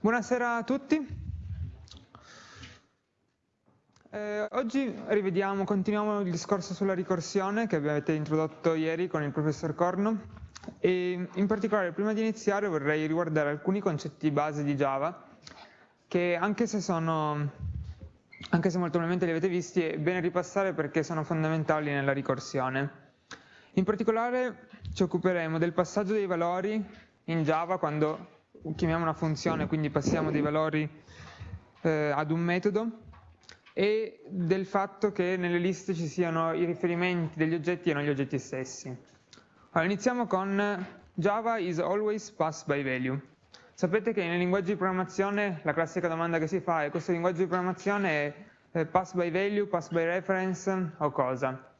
Buonasera a tutti. Eh, oggi rivediamo, continuiamo il discorso sulla ricorsione che avete introdotto ieri con il professor Corno e in particolare prima di iniziare vorrei riguardare alcuni concetti base di Java che anche se sono anche se molto probabilmente li avete visti è bene ripassare perché sono fondamentali nella ricorsione. In particolare ci occuperemo del passaggio dei valori in Java quando chiamiamo una funzione, quindi passiamo dei valori eh, ad un metodo e del fatto che nelle liste ci siano i riferimenti degli oggetti e non gli oggetti stessi. Allora, iniziamo con Java is always pass by value. Sapete che nei linguaggi di programmazione la classica domanda che si fa è questo linguaggio di programmazione è eh, pass by value, pass by reference o cosa?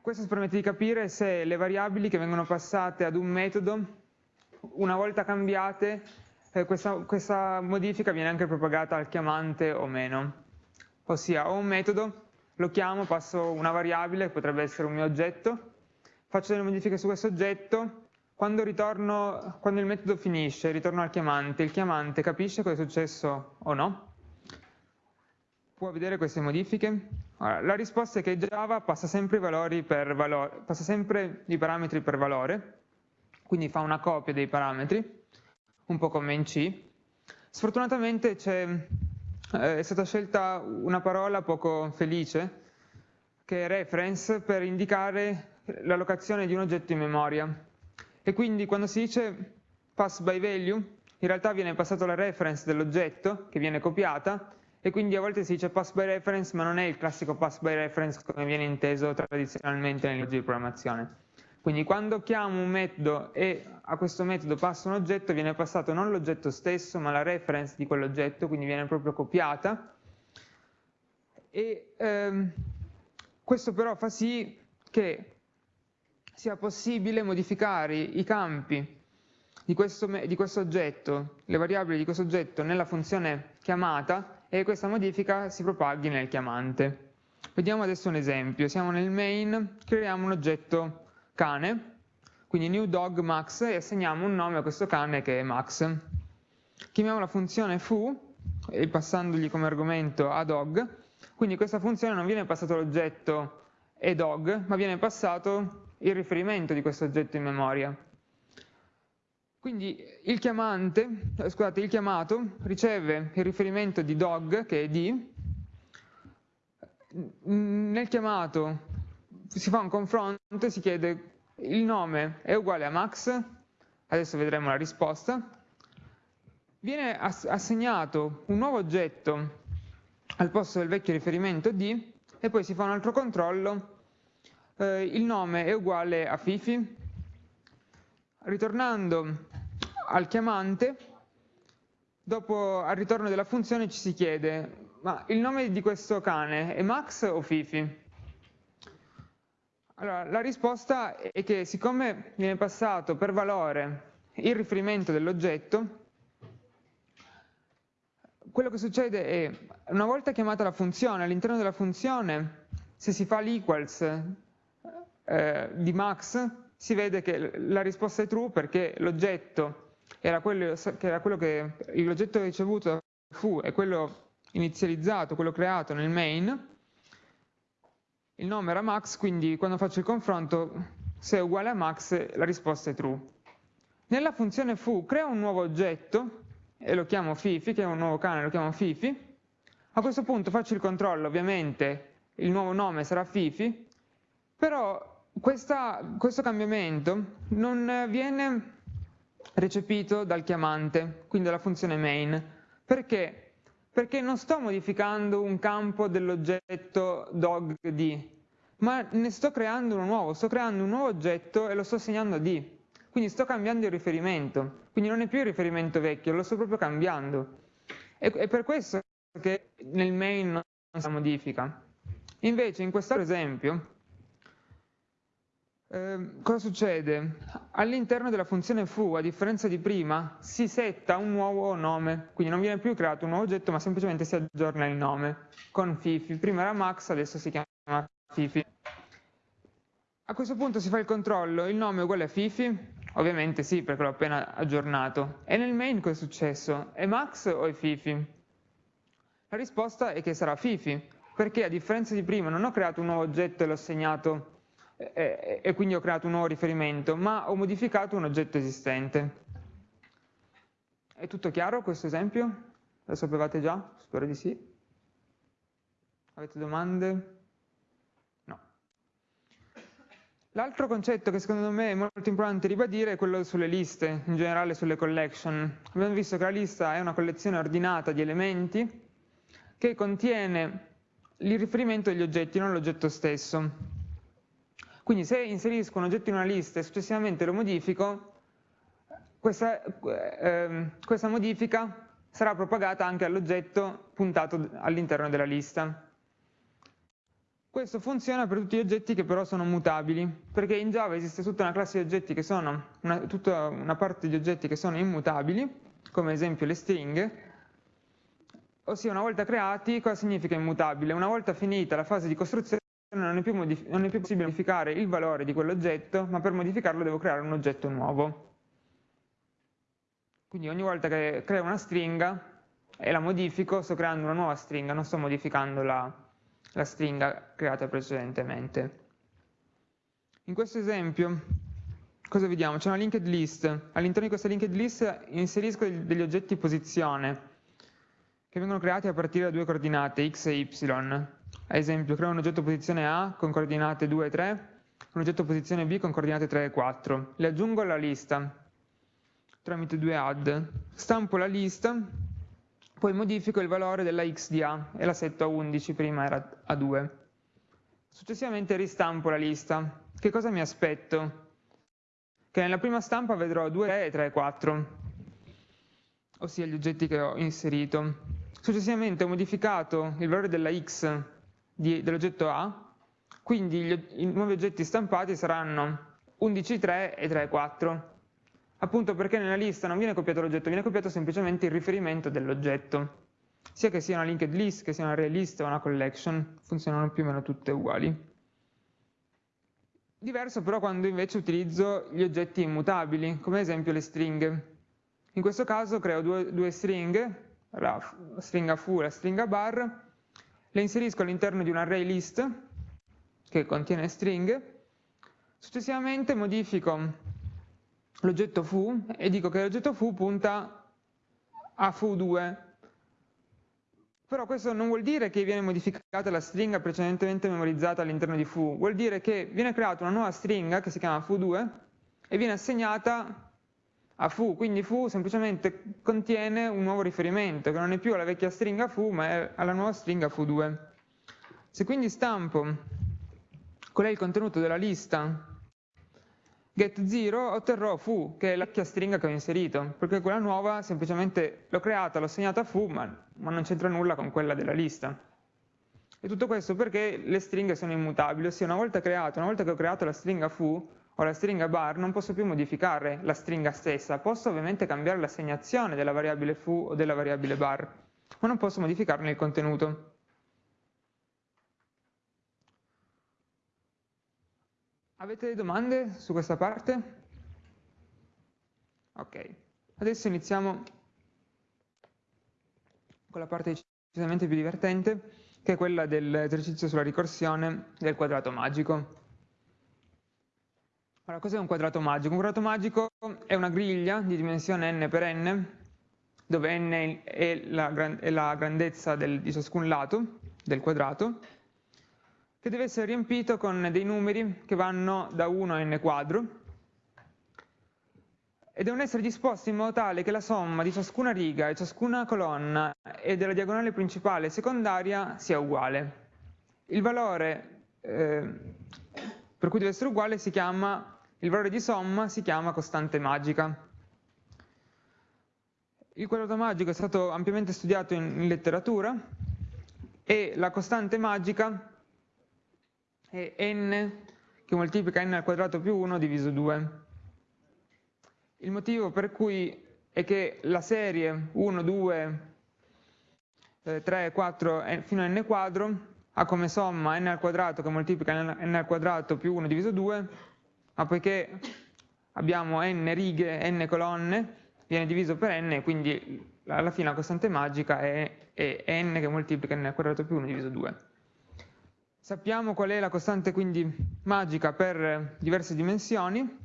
Questo ci permette di capire se le variabili che vengono passate ad un metodo una volta cambiate eh, questa, questa modifica viene anche propagata al chiamante o meno. Ossia ho un metodo, lo chiamo, passo una variabile, potrebbe essere un mio oggetto, faccio delle modifiche su questo oggetto, quando, ritorno, quando il metodo finisce, ritorno al chiamante, il chiamante capisce cosa è successo o no? Può vedere queste modifiche? Allora, la risposta è che Java passa sempre, i, valore, passa sempre i parametri per valore, quindi fa una copia dei parametri, un po' come in C. Sfortunatamente eh, è stata scelta una parola poco felice, che è reference, per indicare l'allocazione di un oggetto in memoria. E quindi quando si dice pass by value, in realtà viene passato la reference dell'oggetto, che viene copiata, e quindi a volte si dice pass by reference, ma non è il classico pass by reference come viene inteso tradizionalmente nel linguaggio di programmazione. Quindi quando chiamo un metodo e a questo metodo passo un oggetto, viene passato non l'oggetto stesso, ma la reference di quell'oggetto, quindi viene proprio copiata. E ehm, questo però fa sì che sia possibile modificare i campi di questo, di questo oggetto, le variabili di questo oggetto nella funzione chiamata e questa modifica si propaghi nel chiamante. Vediamo adesso un esempio. Siamo nel main, creiamo un oggetto cane, quindi new dog max e assegniamo un nome a questo cane che è max. Chiamiamo la funzione foo, e passandogli come argomento a dog, quindi questa funzione non viene passato l'oggetto e dog, ma viene passato il riferimento di questo oggetto in memoria. Quindi il chiamante, eh, scusate, il chiamato riceve il riferimento di dog, che è di, nel chiamato si fa un confronto e si chiede il nome è uguale a Max, adesso vedremo la risposta, viene assegnato un nuovo oggetto al posto del vecchio riferimento D e poi si fa un altro controllo, eh, il nome è uguale a Fifi, ritornando al chiamante, dopo al ritorno della funzione ci si chiede ma il nome di questo cane è Max o Fifi? Allora, la risposta è che siccome viene passato per valore il riferimento dell'oggetto, quello che succede è, una volta chiamata la funzione, all'interno della funzione, se si fa l'equals eh, di max, si vede che la risposta è true perché l'oggetto era quello che, era quello che l'oggetto ricevuto fu è quello inizializzato, quello creato nel main, il nome era max, quindi quando faccio il confronto, se è uguale a max, la risposta è true. Nella funzione foo creo un nuovo oggetto, e lo chiamo Fifi, che è un nuovo cane, lo chiamo Fifi. A questo punto faccio il controllo, ovviamente il nuovo nome sarà Fifi, però questa, questo cambiamento non viene recepito dal chiamante, quindi dalla funzione main. Perché? Perché non sto modificando un campo dell'oggetto dogD, ma ne sto creando uno nuovo, sto creando un nuovo oggetto e lo sto assegnando a D. Quindi sto cambiando il riferimento, quindi non è più il riferimento vecchio, lo sto proprio cambiando. E è per questo che nel main non si modifica. Invece in quest'altro esempio, Ehm, cosa succede? All'interno della funzione foo, a differenza di prima, si setta un nuovo nome, quindi non viene più creato un nuovo oggetto, ma semplicemente si aggiorna il nome con Fifi. Prima era Max, adesso si chiama Fifi. A questo punto si fa il controllo, il nome è uguale a Fifi, Ovviamente sì, perché l'ho appena aggiornato. E nel main cosa è successo? È Max o è Fifi? La risposta è che sarà Fifi, perché a differenza di prima non ho creato un nuovo oggetto e l'ho assegnato e, e quindi ho creato un nuovo riferimento, ma ho modificato un oggetto esistente. È tutto chiaro questo esempio? Lo sapevate già? Spero di sì. Avete domande? No. L'altro concetto che secondo me è molto importante ribadire è quello sulle liste, in generale sulle collection. Abbiamo visto che la lista è una collezione ordinata di elementi che contiene il riferimento degli oggetti, non l'oggetto stesso. Quindi se inserisco un oggetto in una lista e successivamente lo modifico, questa, eh, questa modifica sarà propagata anche all'oggetto puntato all'interno della lista. Questo funziona per tutti gli oggetti che però sono mutabili, perché in Java esiste tutta una classe di oggetti che sono, una, tutta una parte di oggetti che sono immutabili, come ad esempio le stringhe, ossia una volta creati cosa significa immutabile? Una volta finita la fase di costruzione non è, non è più possibile modificare il valore di quell'oggetto, ma per modificarlo devo creare un oggetto nuovo. Quindi ogni volta che creo una stringa e la modifico, sto creando una nuova stringa, non sto modificando la, la stringa creata precedentemente. In questo esempio, cosa vediamo? C'è una linked list. All'interno di questa linked list inserisco degli oggetti posizione, che vengono creati a partire da due coordinate, x e y. Ad esempio, creo un oggetto posizione A con coordinate 2 e 3, un oggetto posizione B con coordinate 3 e 4. Le aggiungo alla lista tramite due add. Stampo la lista, poi modifico il valore della x di A e la setto a 11, prima era a 2. Successivamente ristampo la lista. Che cosa mi aspetto? Che nella prima stampa vedrò 2, 3 e 3 e 4, ossia gli oggetti che ho inserito. Successivamente ho modificato il valore della x dell'oggetto A, quindi gli, i nuovi oggetti stampati saranno 11, 3 e 3, 4, appunto perché nella lista non viene copiato l'oggetto, viene copiato semplicemente il riferimento dell'oggetto. Sia che sia una linked list, che sia una array list o una collection, funzionano più o meno tutte uguali. Diverso però quando invece utilizzo gli oggetti immutabili, come ad esempio le stringhe. In questo caso creo due, due stringhe, la stringa foo e la stringa bar, le inserisco all'interno di un array list che contiene stringhe, successivamente modifico l'oggetto foo e dico che l'oggetto foo punta a foo2, però questo non vuol dire che viene modificata la stringa precedentemente memorizzata all'interno di foo, vuol dire che viene creata una nuova stringa che si chiama foo2 e viene assegnata a foo, quindi foo semplicemente contiene un nuovo riferimento, che non è più alla vecchia stringa foo, ma è alla nuova stringa foo2. Se quindi stampo qual è il contenuto della lista get0 otterrò foo, che è la vecchia stringa che ho inserito, perché quella nuova semplicemente l'ho creata, l'ho assegnata a foo, ma, ma non c'entra nulla con quella della lista. E tutto questo perché le stringhe sono immutabili, ossia una volta creato, una volta che ho creato la stringa foo, o la stringa bar non posso più modificare la stringa stessa, posso ovviamente cambiare l'assegnazione della variabile foo o della variabile bar, ma non posso modificarne il contenuto. Avete domande su questa parte? Ok, adesso iniziamo con la parte decisamente più divertente, che è quella dell'esercizio sulla ricorsione del quadrato magico. Allora, cos'è un quadrato magico? Un quadrato magico è una griglia di dimensione n per n, dove n è la, è la grandezza del, di ciascun lato del quadrato, che deve essere riempito con dei numeri che vanno da 1 a n quadro, e devono essere disposti in modo tale che la somma di ciascuna riga e ciascuna colonna e della diagonale principale e secondaria sia uguale. Il valore eh, per cui deve essere uguale si chiama, il valore di somma si chiama costante magica. Il quadrato magico è stato ampiamente studiato in, in letteratura e la costante magica è n che moltiplica n al quadrato più 1 diviso 2. Il motivo per cui è che la serie 1, 2, 3, 4 fino a n quadro ha come somma n al quadrato che moltiplica n al quadrato più 1 diviso 2, ma poiché abbiamo n righe, n colonne, viene diviso per n, quindi alla fine la costante magica è, è n che moltiplica n al quadrato più 1 diviso 2. Sappiamo qual è la costante quindi magica per diverse dimensioni.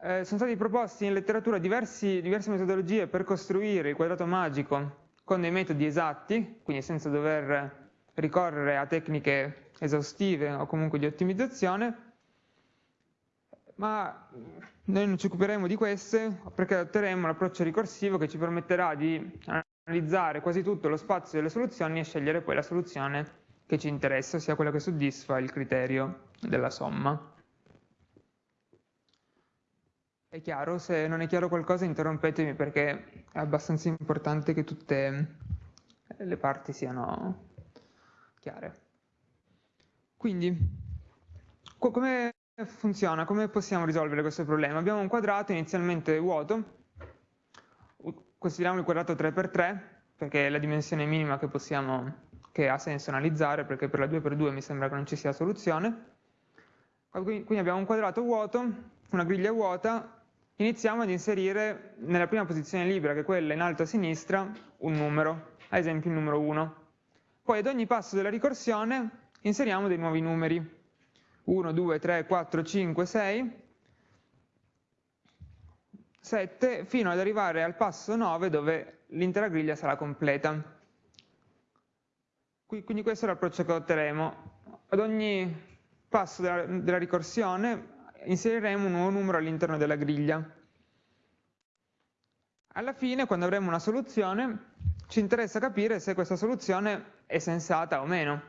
Eh, sono stati proposti in letteratura diversi, diverse metodologie per costruire il quadrato magico con dei metodi esatti, quindi senza dover ricorrere a tecniche esaustive o comunque di ottimizzazione, ma noi non ci occuperemo di queste perché adotteremo l'approccio ricorsivo che ci permetterà di analizzare quasi tutto lo spazio delle soluzioni e scegliere poi la soluzione che ci interessa, ossia quella che soddisfa il criterio della somma. È chiaro? Se non è chiaro qualcosa interrompetemi perché è abbastanza importante che tutte le parti siano chiare. Quindi, come funziona? Come possiamo risolvere questo problema? Abbiamo un quadrato inizialmente vuoto, consideriamo il quadrato 3x3, perché è la dimensione minima che, possiamo, che ha senso analizzare, perché per la 2x2 mi sembra che non ci sia soluzione. Quindi abbiamo un quadrato vuoto, una griglia vuota, iniziamo ad inserire nella prima posizione libera, che è quella in alto a sinistra, un numero, ad esempio il numero 1. Poi ad ogni passo della ricorsione inseriamo dei nuovi numeri. 1, 2, 3, 4, 5, 6, 7, fino ad arrivare al passo 9 dove l'intera griglia sarà completa. Quindi questo è l'approccio che otterremo. Ad ogni passo della, della ricorsione inseriremo un nuovo numero all'interno della griglia. Alla fine, quando avremo una soluzione, ci interessa capire se questa soluzione è sensata o meno.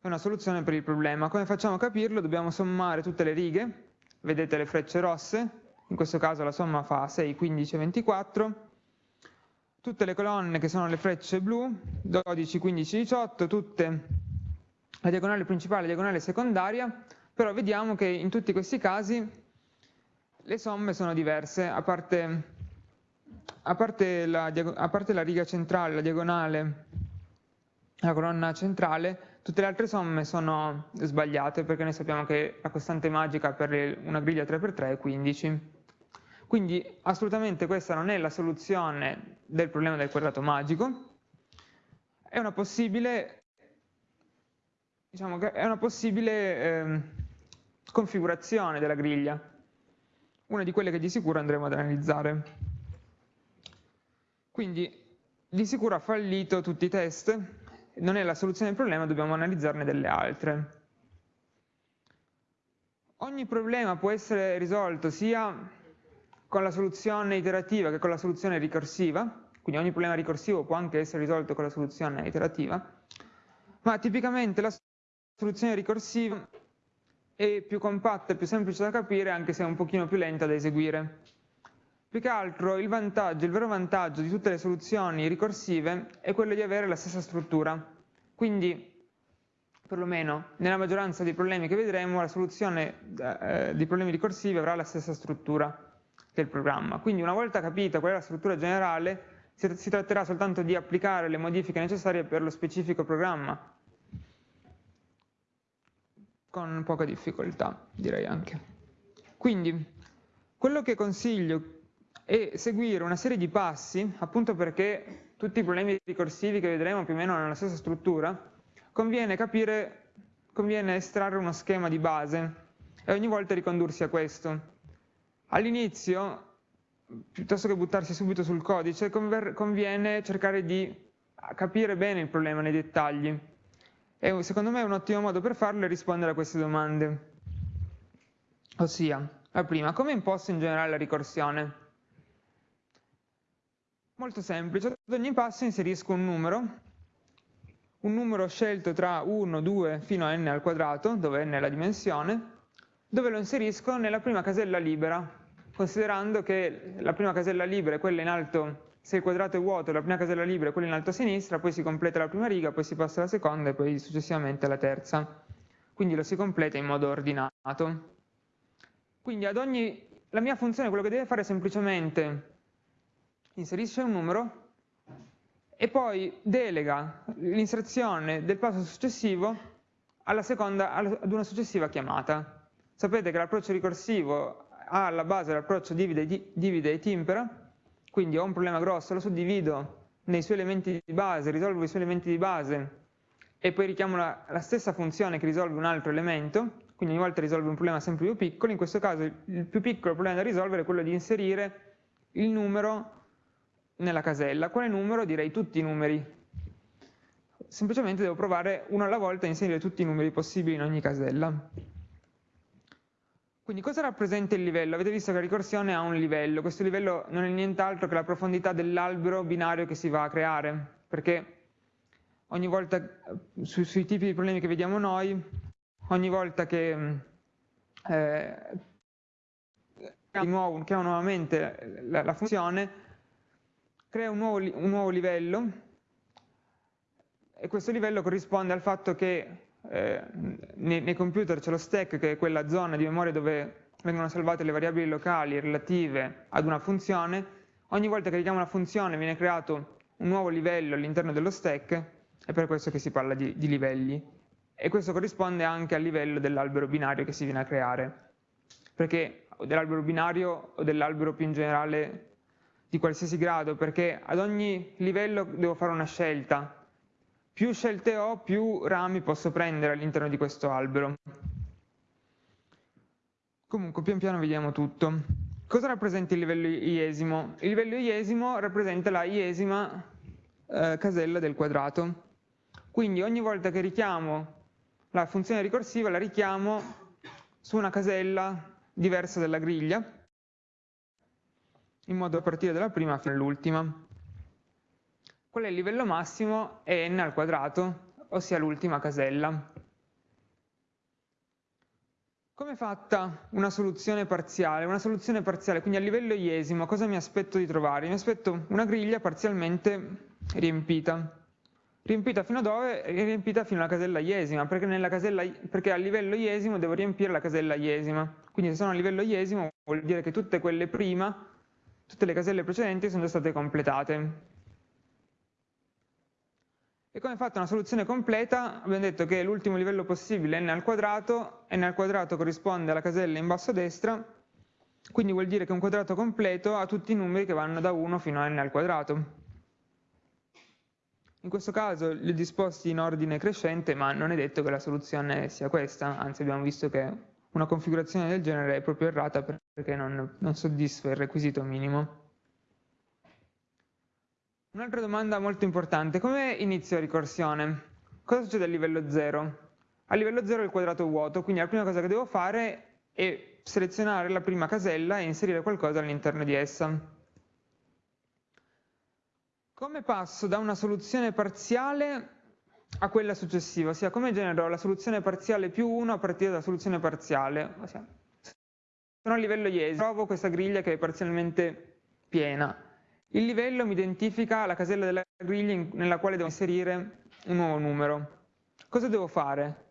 È una soluzione per il problema. Come facciamo a capirlo? Dobbiamo sommare tutte le righe, vedete le frecce rosse, in questo caso la somma fa 6, 15, 24, tutte le colonne che sono le frecce blu, 12, 15, 18, tutte la diagonale principale la diagonale secondaria, però vediamo che in tutti questi casi le somme sono diverse, a parte, a parte, la, a parte la riga centrale, la diagonale, la colonna centrale, Tutte le altre somme sono sbagliate perché noi sappiamo che la costante magica per una griglia 3x3 è 15. Quindi assolutamente questa non è la soluzione del problema del quadrato magico, è una possibile, diciamo è una possibile eh, configurazione della griglia, una di quelle che di sicuro andremo ad analizzare. Quindi di sicuro ha fallito tutti i test, non è la soluzione del problema, dobbiamo analizzarne delle altre. Ogni problema può essere risolto sia con la soluzione iterativa che con la soluzione ricorsiva, quindi ogni problema ricorsivo può anche essere risolto con la soluzione iterativa, ma tipicamente la soluzione ricorsiva è più compatta più semplice da capire anche se è un pochino più lenta da eseguire. Più che altro il vantaggio, il vero vantaggio di tutte le soluzioni ricorsive è quello di avere la stessa struttura. Quindi, perlomeno nella maggioranza dei problemi che vedremo, la soluzione eh, di problemi ricorsivi avrà la stessa struttura del programma. Quindi una volta capita qual è la struttura generale, si tratterà soltanto di applicare le modifiche necessarie per lo specifico programma, con poca difficoltà, direi anche. Quindi, quello che consiglio e seguire una serie di passi, appunto perché tutti i problemi ricorsivi che vedremo più o meno hanno la stessa struttura, conviene capire, conviene estrarre uno schema di base e ogni volta ricondursi a questo. All'inizio, piuttosto che buttarsi subito sul codice, conviene cercare di capire bene il problema nei dettagli. E secondo me un ottimo modo per farlo è rispondere a queste domande. Ossia, la prima, come imposto in generale la ricorsione? Molto semplice, ad ogni passo inserisco un numero, un numero scelto tra 1, 2 fino a n al quadrato, dove n è la dimensione, dove lo inserisco nella prima casella libera, considerando che la prima casella libera è quella in alto, se il quadrato è vuoto, la prima casella libera è quella in alto a sinistra, poi si completa la prima riga, poi si passa alla seconda e poi successivamente alla terza. Quindi lo si completa in modo ordinato. Quindi ad ogni, la mia funzione quello che deve fare è semplicemente inserisce un numero e poi delega l'inserzione del passo successivo seconda, ad una successiva chiamata. Sapete che l'approccio ricorsivo ha alla base l'approccio divide, divide e timpera, quindi ho un problema grosso, lo suddivido nei suoi elementi di base, risolvo i suoi elementi di base e poi richiamo la, la stessa funzione che risolve un altro elemento, quindi ogni volta risolve un problema sempre più piccolo, in questo caso il più piccolo problema da risolvere è quello di inserire il numero nella casella. Quale numero? Direi tutti i numeri. Semplicemente devo provare uno alla volta a inserire tutti i numeri possibili in ogni casella. Quindi cosa rappresenta il livello? Avete visto che la ricorsione ha un livello, questo livello non è nient'altro che la profondità dell'albero binario che si va a creare, perché ogni volta, su, sui tipi di problemi che vediamo noi, ogni volta che eh, chiamo nuovamente la, la funzione, crea un nuovo, un nuovo, livello e questo livello corrisponde al fatto che eh, nei, nei, computer c'è lo stack che è quella zona di memoria dove vengono salvate le variabili locali relative ad una funzione, ogni volta che richiamo una funzione viene creato un nuovo livello all'interno dello stack, è per questo che si parla di, di livelli. E questo corrisponde anche al livello dell'albero binario che si viene a creare, perché dell'albero binario o dell'albero più in generale di qualsiasi grado, perché ad ogni livello devo fare una scelta, più scelte ho, più rami posso prendere all'interno di questo albero. Comunque, pian piano vediamo tutto. Cosa rappresenta il livello iesimo? Il livello iesimo rappresenta la iesima eh, casella del quadrato. Quindi ogni volta che richiamo la funzione ricorsiva, la richiamo su una casella diversa dalla griglia, in modo da partire dalla prima fino all'ultima. Qual è il livello massimo? È n al quadrato, ossia l'ultima casella. Come è fatta una soluzione parziale? Una soluzione parziale, quindi a livello iesimo, cosa mi aspetto di trovare? Mi aspetto una griglia parzialmente riempita. Riempita fino a dove? Riempita fino alla casella iesima, perché, casella, perché a livello iesimo devo riempire la casella iesima. Quindi se sono a livello iesimo vuol dire che tutte quelle prima, tutte le caselle precedenti sono già state completate. E come fatta una soluzione completa abbiamo detto che l'ultimo livello possibile è n al quadrato, n al quadrato corrisponde alla casella in basso a destra, quindi vuol dire che un quadrato completo ha tutti i numeri che vanno da 1 fino a n al quadrato. In questo caso li ho disposti in ordine crescente, ma non è detto che la soluzione sia questa, anzi abbiamo visto che una configurazione del genere è proprio errata perché non, non soddisfa il requisito minimo. Un'altra domanda molto importante, come inizio ricorsione? Cosa succede a livello 0? A livello 0 il quadrato è vuoto, quindi la prima cosa che devo fare è selezionare la prima casella e inserire qualcosa all'interno di essa. Come passo da una soluzione parziale a quella successiva? Ossia, come genero la soluzione parziale più 1 a partire dalla soluzione parziale? Ossia, sono a livello IESI, trovo questa griglia che è parzialmente piena il livello mi identifica la casella della griglia nella quale devo inserire un nuovo numero. Cosa devo fare?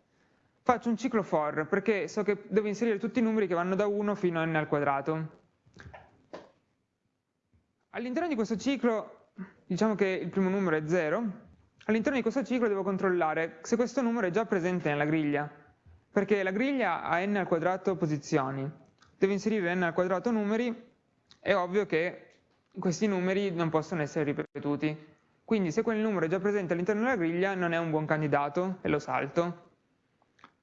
Faccio un ciclo for perché so che devo inserire tutti i numeri che vanno da 1 fino a n al quadrato. All'interno di questo ciclo, diciamo che il primo numero è 0, all'interno di questo ciclo devo controllare se questo numero è già presente nella griglia, perché la griglia ha n al quadrato posizioni. Devo inserire n al quadrato numeri, è ovvio che questi numeri non possono essere ripetuti. Quindi se quel numero è già presente all'interno della griglia non è un buon candidato e lo salto.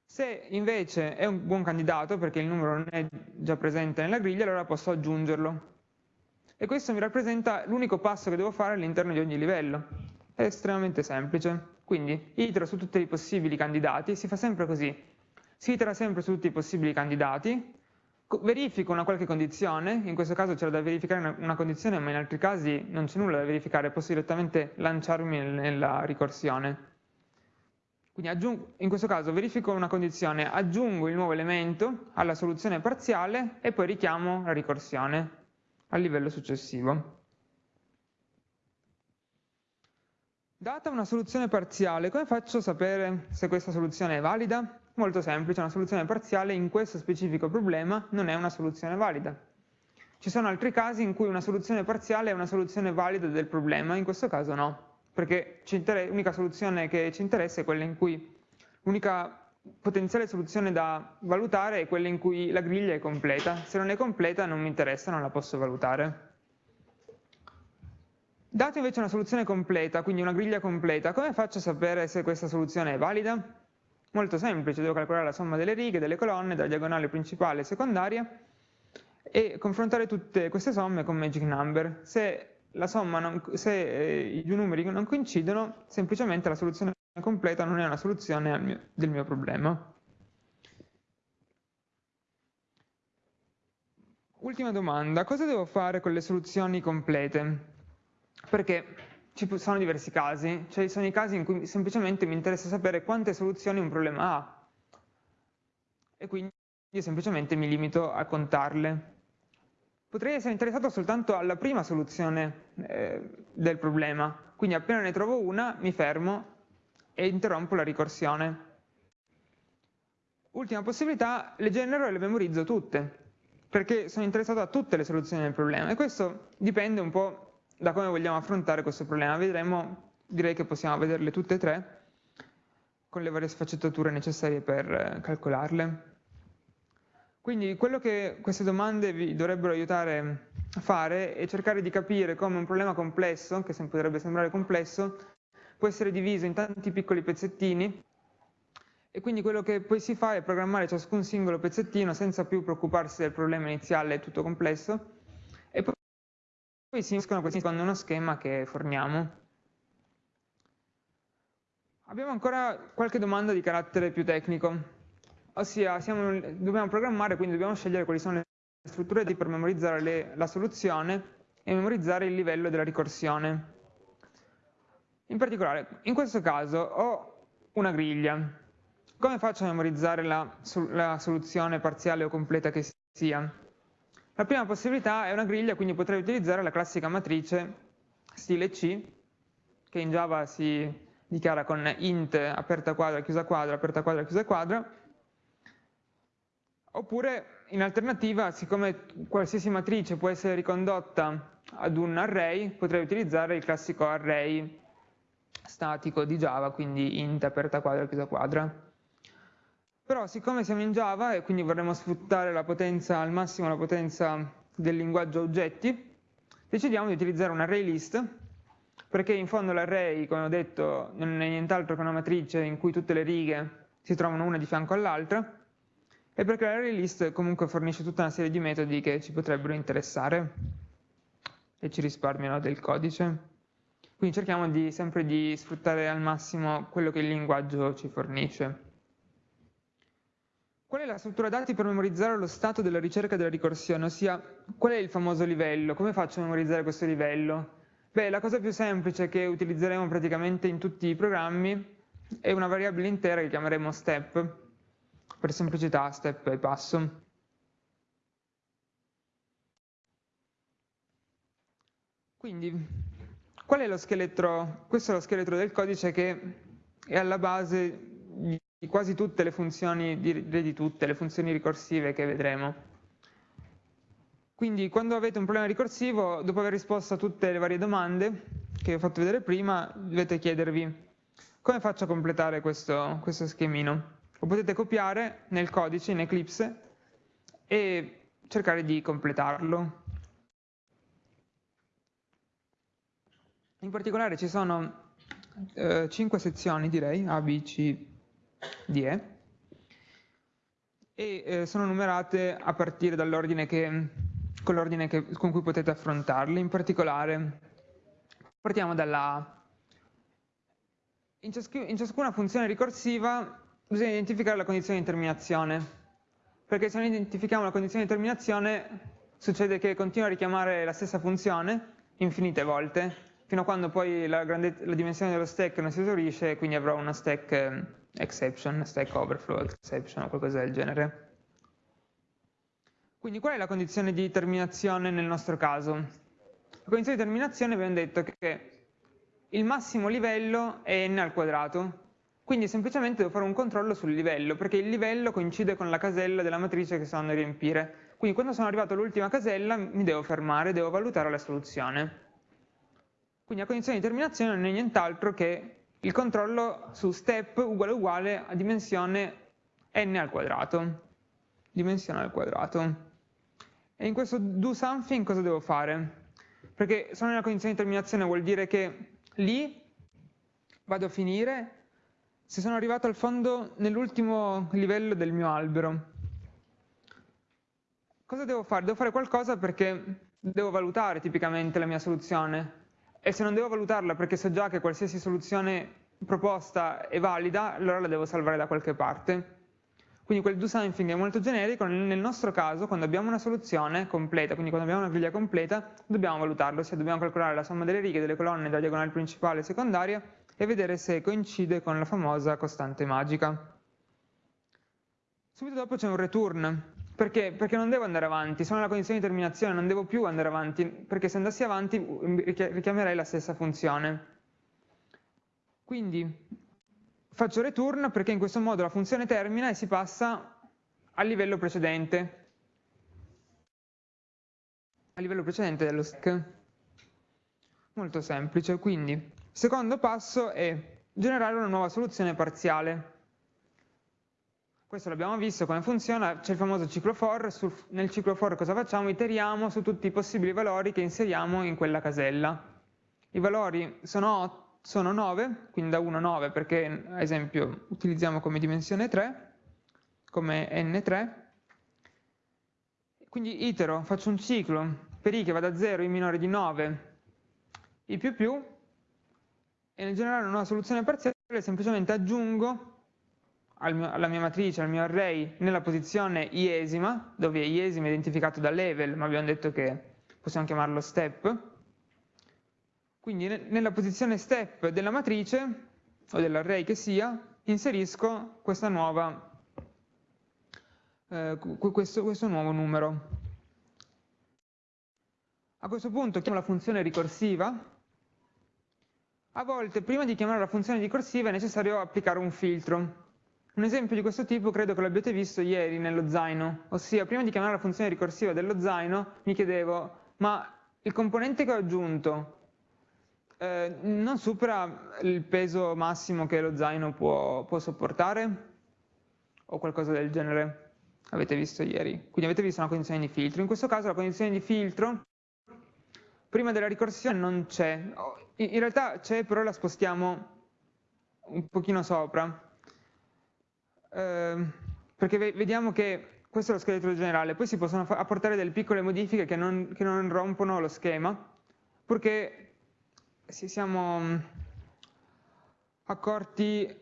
Se invece è un buon candidato perché il numero non è già presente nella griglia, allora posso aggiungerlo. E questo mi rappresenta l'unico passo che devo fare all'interno di ogni livello. È estremamente semplice. Quindi itero su tutti i possibili candidati, si fa sempre così. Si itera sempre su tutti i possibili candidati, verifico una qualche condizione, in questo caso c'era da verificare una condizione, ma in altri casi non c'è nulla da verificare, posso direttamente lanciarmi nella ricorsione. Quindi aggiungo, in questo caso verifico una condizione, aggiungo il nuovo elemento alla soluzione parziale e poi richiamo la ricorsione al livello successivo. Data una soluzione parziale, come faccio a sapere se questa soluzione è valida? Molto semplice, una soluzione parziale in questo specifico problema non è una soluzione valida. Ci sono altri casi in cui una soluzione parziale è una soluzione valida del problema, in questo caso no, perché l'unica soluzione che ci interessa è quella in cui l'unica potenziale soluzione da valutare è quella in cui la griglia è completa. Se non è completa non mi interessa, non la posso valutare. Dato invece una soluzione completa, quindi una griglia completa, come faccio a sapere se questa soluzione è valida? Molto semplice, devo calcolare la somma delle righe, delle colonne, della diagonale principale e secondaria e confrontare tutte queste somme con magic number. Se, non, se eh, i due numeri non coincidono, semplicemente la soluzione completa non è una soluzione mio, del mio problema. Ultima domanda, cosa devo fare con le soluzioni complete? Perché ci sono diversi casi, cioè sono i casi in cui semplicemente mi interessa sapere quante soluzioni un problema ha e quindi io semplicemente mi limito a contarle. Potrei essere interessato soltanto alla prima soluzione eh, del problema, quindi appena ne trovo una mi fermo e interrompo la ricorsione. Ultima possibilità, le genero e le memorizzo tutte, perché sono interessato a tutte le soluzioni del problema e questo dipende un po' da come vogliamo affrontare questo problema. Vedremo, direi che possiamo vederle tutte e tre con le varie sfaccettature necessarie per eh, calcolarle. Quindi quello che queste domande vi dovrebbero aiutare a fare è cercare di capire come un problema complesso, che potrebbe sembrare complesso, può essere diviso in tanti piccoli pezzettini e quindi quello che poi si fa è programmare ciascun singolo pezzettino senza più preoccuparsi del problema iniziale tutto complesso poi si uniscono questi secondo uno schema che forniamo. Abbiamo ancora qualche domanda di carattere più tecnico, ossia siamo, dobbiamo programmare, quindi dobbiamo scegliere quali sono le strutture per memorizzare le, la soluzione e memorizzare il livello della ricorsione. In particolare, in questo caso ho una griglia. Come faccio a memorizzare la, la soluzione parziale o completa che sia? La prima possibilità è una griglia, quindi potrei utilizzare la classica matrice stile C, che in Java si dichiara con int aperta quadra, chiusa quadra, aperta quadra, chiusa quadra, oppure in alternativa, siccome qualsiasi matrice può essere ricondotta ad un array, potrei utilizzare il classico array statico di Java, quindi int aperta quadra chiusa quadra. Però siccome siamo in Java e quindi vorremmo sfruttare potenza, al massimo la potenza del linguaggio oggetti, decidiamo di utilizzare un array list, perché in fondo l'array, come ho detto, non è nient'altro che una matrice in cui tutte le righe si trovano una di fianco all'altra, e perché l'array list comunque fornisce tutta una serie di metodi che ci potrebbero interessare e ci risparmiano del codice. Quindi cerchiamo di, sempre di sfruttare al massimo quello che il linguaggio ci fornisce. Qual è la struttura dati per memorizzare lo stato della ricerca della ricorsione? Ossia, qual è il famoso livello? Come faccio a memorizzare questo livello? Beh, la cosa più semplice che utilizzeremo praticamente in tutti i programmi è una variabile intera che chiameremo step, per semplicità step e passo. Quindi Qual è lo scheletro? Questo è lo scheletro del codice che è alla base di quasi tutte le funzioni, direi di tutte le funzioni ricorsive che vedremo. Quindi quando avete un problema ricorsivo, dopo aver risposto a tutte le varie domande che vi ho fatto vedere prima, dovete chiedervi come faccio a completare questo, questo schemino. Lo potete copiare nel codice, in Eclipse, e cercare di completarlo. In particolare ci sono eh, 5 sezioni, direi, A, B, C, D, E, e eh, sono numerate a partire dall'ordine con l'ordine con cui potete affrontarle. In particolare, partiamo dalla A. In, in ciascuna funzione ricorsiva bisogna identificare la condizione di terminazione, perché se non identifichiamo la condizione di terminazione succede che continua a richiamare la stessa funzione infinite volte fino a quando poi la, la dimensione dello stack non si esaurisce, quindi avrò una stack eh, exception, stack overflow exception o qualcosa del genere. Quindi qual è la condizione di terminazione nel nostro caso? La condizione di terminazione abbiamo detto che il massimo livello è n al quadrato, quindi semplicemente devo fare un controllo sul livello, perché il livello coincide con la casella della matrice che sto andando a riempire. Quindi quando sono arrivato all'ultima casella mi devo fermare, devo valutare la soluzione. Quindi la condizione di terminazione non è nient'altro che il controllo su step uguale uguale a dimensione n al quadrato, dimensione al quadrato. E in questo do something cosa devo fare? Perché sono nella condizione di terminazione vuol dire che lì vado a finire se sono arrivato al fondo nell'ultimo livello del mio albero. Cosa devo fare? Devo fare qualcosa perché devo valutare tipicamente la mia soluzione e se non devo valutarla perché so già che qualsiasi soluzione proposta è valida, allora la devo salvare da qualche parte. Quindi quel do something è molto generico, nel nostro caso quando abbiamo una soluzione completa, quindi quando abbiamo una griglia completa, dobbiamo valutarlo, se dobbiamo calcolare la somma delle righe, delle colonne, della diagonale principale e secondaria e vedere se coincide con la famosa costante magica. Subito dopo c'è un return, perché? Perché non devo andare avanti, sono nella condizione di terminazione, non devo più andare avanti, perché se andassi avanti richiamerei la stessa funzione. Quindi faccio return perché in questo modo la funzione termina e si passa al livello precedente, al livello precedente dello stack. Molto semplice, quindi secondo passo è generare una nuova soluzione parziale. Questo l'abbiamo visto come funziona, c'è il famoso ciclo for, sul, nel ciclo for cosa facciamo? Iteriamo su tutti i possibili valori che inseriamo in quella casella. I valori sono 8 sono 9, quindi da 1 a 9 perché ad esempio utilizziamo come dimensione 3, come n3, quindi itero, faccio un ciclo per i che va da 0 in minore di 9, i più più, e nel generare una soluzione parziale semplicemente aggiungo alla mia matrice, al mio array, nella posizione iesima, dove iesima è identificato da level, ma abbiamo detto che possiamo chiamarlo step, quindi nella posizione step della matrice, o dell'array che sia, inserisco nuova, eh, questo, questo nuovo numero. A questo punto chiamo la funzione ricorsiva. A volte, prima di chiamare la funzione ricorsiva, è necessario applicare un filtro. Un esempio di questo tipo credo che l'abbiate visto ieri nello zaino, ossia prima di chiamare la funzione ricorsiva dello zaino mi chiedevo ma il componente che ho aggiunto eh, non supera il peso massimo che lo zaino può, può sopportare o qualcosa del genere avete visto ieri. Quindi avete visto una condizione di filtro. In questo caso la condizione di filtro prima della ricorsione non c'è. In realtà c'è, però la spostiamo un pochino sopra. Eh, perché vediamo che questo è lo scheletro generale, poi si possono apportare delle piccole modifiche che non, che non rompono lo schema, purché ci siamo mm, accorti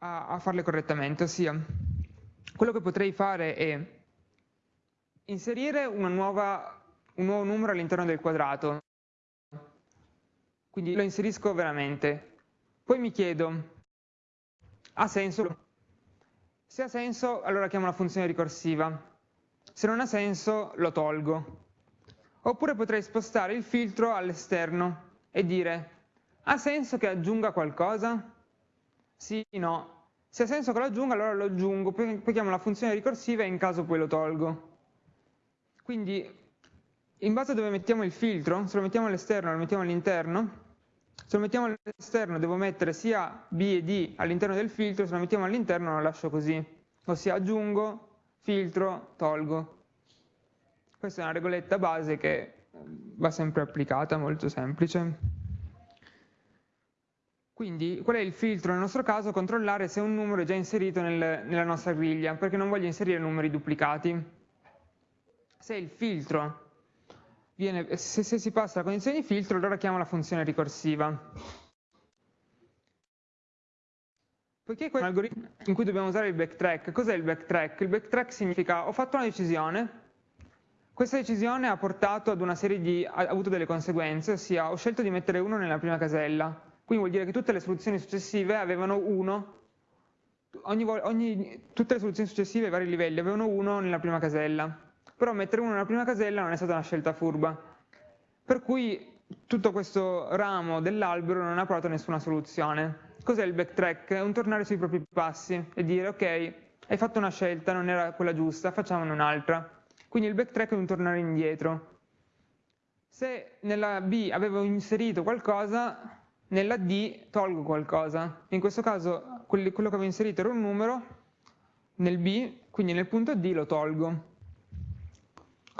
a, a farle correttamente, ossia quello che potrei fare è inserire nuova, un nuovo numero all'interno del quadrato, quindi lo inserisco veramente, poi mi chiedo, ha senso? Se ha senso allora chiamo la funzione ricorsiva, se non ha senso lo tolgo. Oppure potrei spostare il filtro all'esterno e dire ha senso che aggiunga qualcosa? Sì, no. Se ha senso che lo aggiunga, allora lo aggiungo, poi, poi chiamo la funzione ricorsiva e in caso poi lo tolgo. Quindi, in base a dove mettiamo il filtro, se lo mettiamo all'esterno o lo mettiamo all'interno, se lo mettiamo all'esterno devo mettere sia B e D all'interno del filtro, se lo mettiamo all'interno lo lascio così, ossia aggiungo, filtro, tolgo. Questa è una regoletta base che va sempre applicata, molto semplice. Quindi qual è il filtro nel nostro caso? Controllare se un numero è già inserito nel, nella nostra griglia, perché non voglio inserire numeri duplicati. Se il filtro viene, se, se si passa la condizione di filtro, allora chiamo la funzione ricorsiva. Poiché questo è un algoritmo in cui dobbiamo usare il backtrack, cos'è il backtrack? Il backtrack significa ho fatto una decisione, questa decisione ha portato ad una serie di, ha avuto delle conseguenze, ossia ho scelto di mettere 1 nella prima casella, quindi vuol dire che tutte le soluzioni successive avevano 1, ogni, ogni, tutte le soluzioni successive ai vari livelli avevano 1 nella prima casella, però mettere 1 nella prima casella non è stata una scelta furba, per cui tutto questo ramo dell'albero non ha provato nessuna soluzione. Cos'è il backtrack? È un tornare sui propri passi e dire ok, hai fatto una scelta, non era quella giusta, facciamone un'altra. Quindi il backtrack è un tornare indietro. Se nella B avevo inserito qualcosa, nella D tolgo qualcosa. In questo caso quello che avevo inserito era un numero, nel B, quindi nel punto D lo tolgo.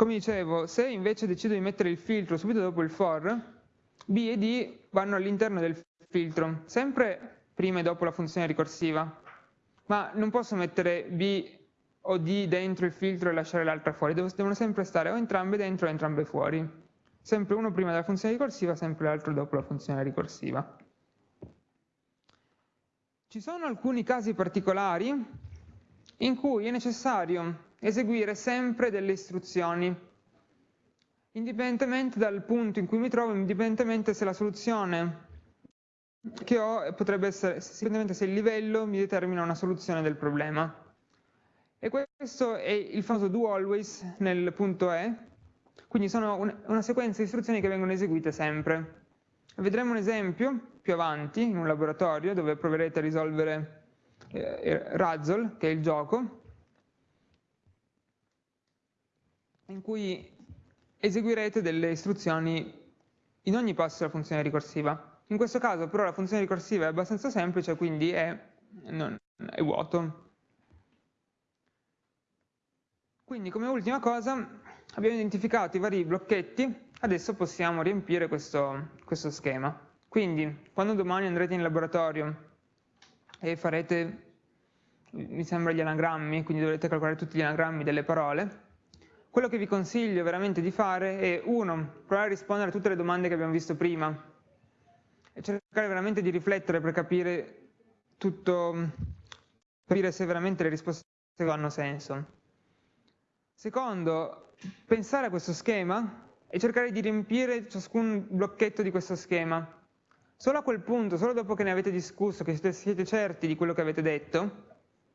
Come dicevo, se invece decido di mettere il filtro subito dopo il for, B e D vanno all'interno del filtro, sempre prima e dopo la funzione ricorsiva, ma non posso mettere B o D dentro il filtro e lasciare l'altra fuori, devono sempre stare o entrambe dentro o entrambe fuori. Sempre uno prima della funzione ricorsiva, sempre l'altro dopo la funzione ricorsiva. Ci sono alcuni casi particolari in cui è necessario eseguire sempre delle istruzioni, indipendentemente dal punto in cui mi trovo, indipendentemente se la soluzione che ho potrebbe essere, indipendentemente se il livello mi determina una soluzione del problema. E questo è il famoso do always nel punto E, quindi sono una sequenza di istruzioni che vengono eseguite sempre. Vedremo un esempio più avanti in un laboratorio dove proverete a risolvere eh, Razzle, che è il gioco, in cui eseguirete delle istruzioni in ogni passo della funzione ricorsiva. In questo caso però la funzione ricorsiva è abbastanza semplice, quindi è, non, è vuoto. Quindi come ultima cosa abbiamo identificato i vari blocchetti, adesso possiamo riempire questo, questo schema. Quindi quando domani andrete in laboratorio e farete, mi sembra, gli anagrammi, quindi dovrete calcolare tutti gli anagrammi delle parole, quello che vi consiglio veramente di fare è, uno, provare a rispondere a tutte le domande che abbiamo visto prima e cercare veramente di riflettere per capire tutto, capire se veramente le risposte hanno senso. Secondo, pensare a questo schema e cercare di riempire ciascun blocchetto di questo schema. Solo a quel punto, solo dopo che ne avete discusso, che siete, siete certi di quello che avete detto,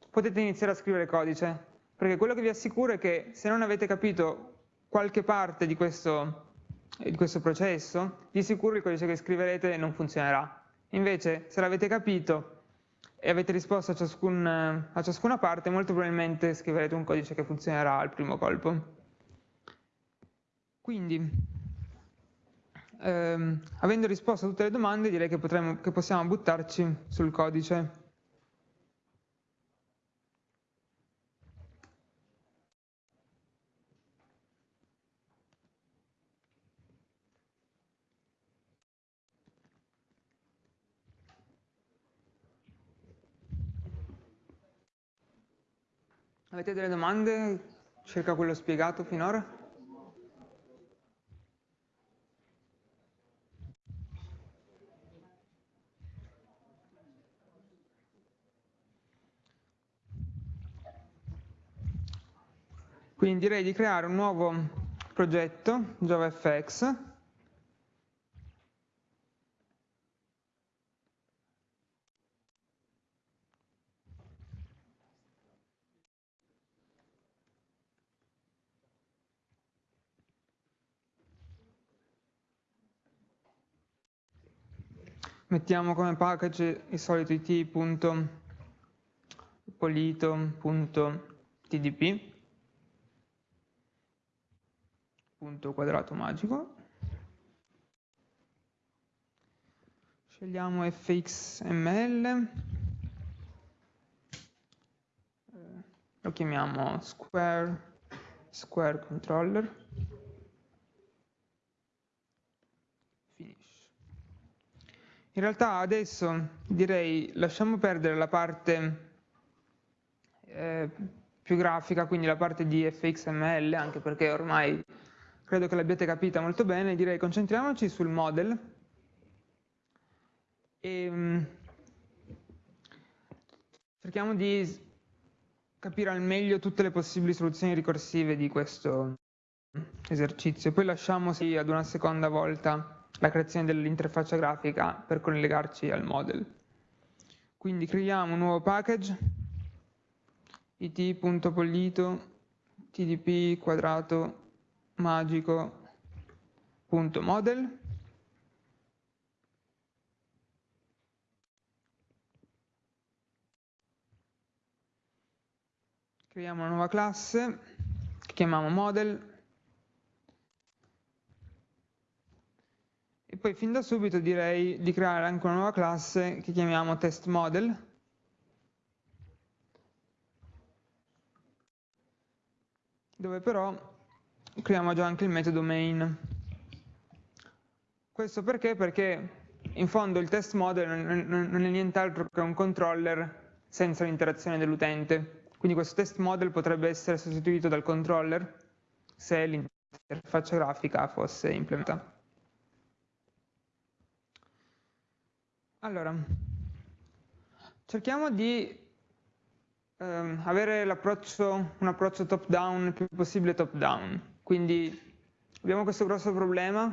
potete iniziare a scrivere codice perché quello che vi assicuro è che se non avete capito qualche parte di questo, di questo processo, di sicuro il codice che scriverete non funzionerà. Invece, se l'avete capito e avete risposto a, ciascun, a, ciascuna parte, molto probabilmente scriverete un codice che funzionerà al primo colpo. Quindi, ehm, avendo risposto a tutte le domande, direi che, potremmo, che possiamo buttarci sul codice. Avete delle domande circa quello spiegato finora? Quindi direi di creare un nuovo progetto JavaFX mettiamo come package il solito it.polito.tdp punto quadrato magico. Scegliamo fxml lo chiamiamo square square controller In realtà adesso direi lasciamo perdere la parte eh, più grafica, quindi la parte di fxml, anche perché ormai credo che l'abbiate capita molto bene, direi concentriamoci sul model. E um, cerchiamo di capire al meglio tutte le possibili soluzioni ricorsive di questo esercizio, poi lasciamo sì, ad una seconda volta la creazione dell'interfaccia grafica per collegarci al model. Quindi creiamo un nuovo package it.pollito tdp quadrato magico.model creiamo una nuova classe che chiamiamo model poi fin da subito direi di creare anche una nuova classe che chiamiamo test model dove però creiamo già anche il metodo main. Questo perché? Perché in fondo il test model non è nient'altro che un controller senza l'interazione dell'utente. Quindi questo test model potrebbe essere sostituito dal controller se l'interfaccia grafica fosse implementata. Allora, cerchiamo di ehm, avere un approccio top-down il più possibile top-down. Quindi abbiamo questo grosso problema,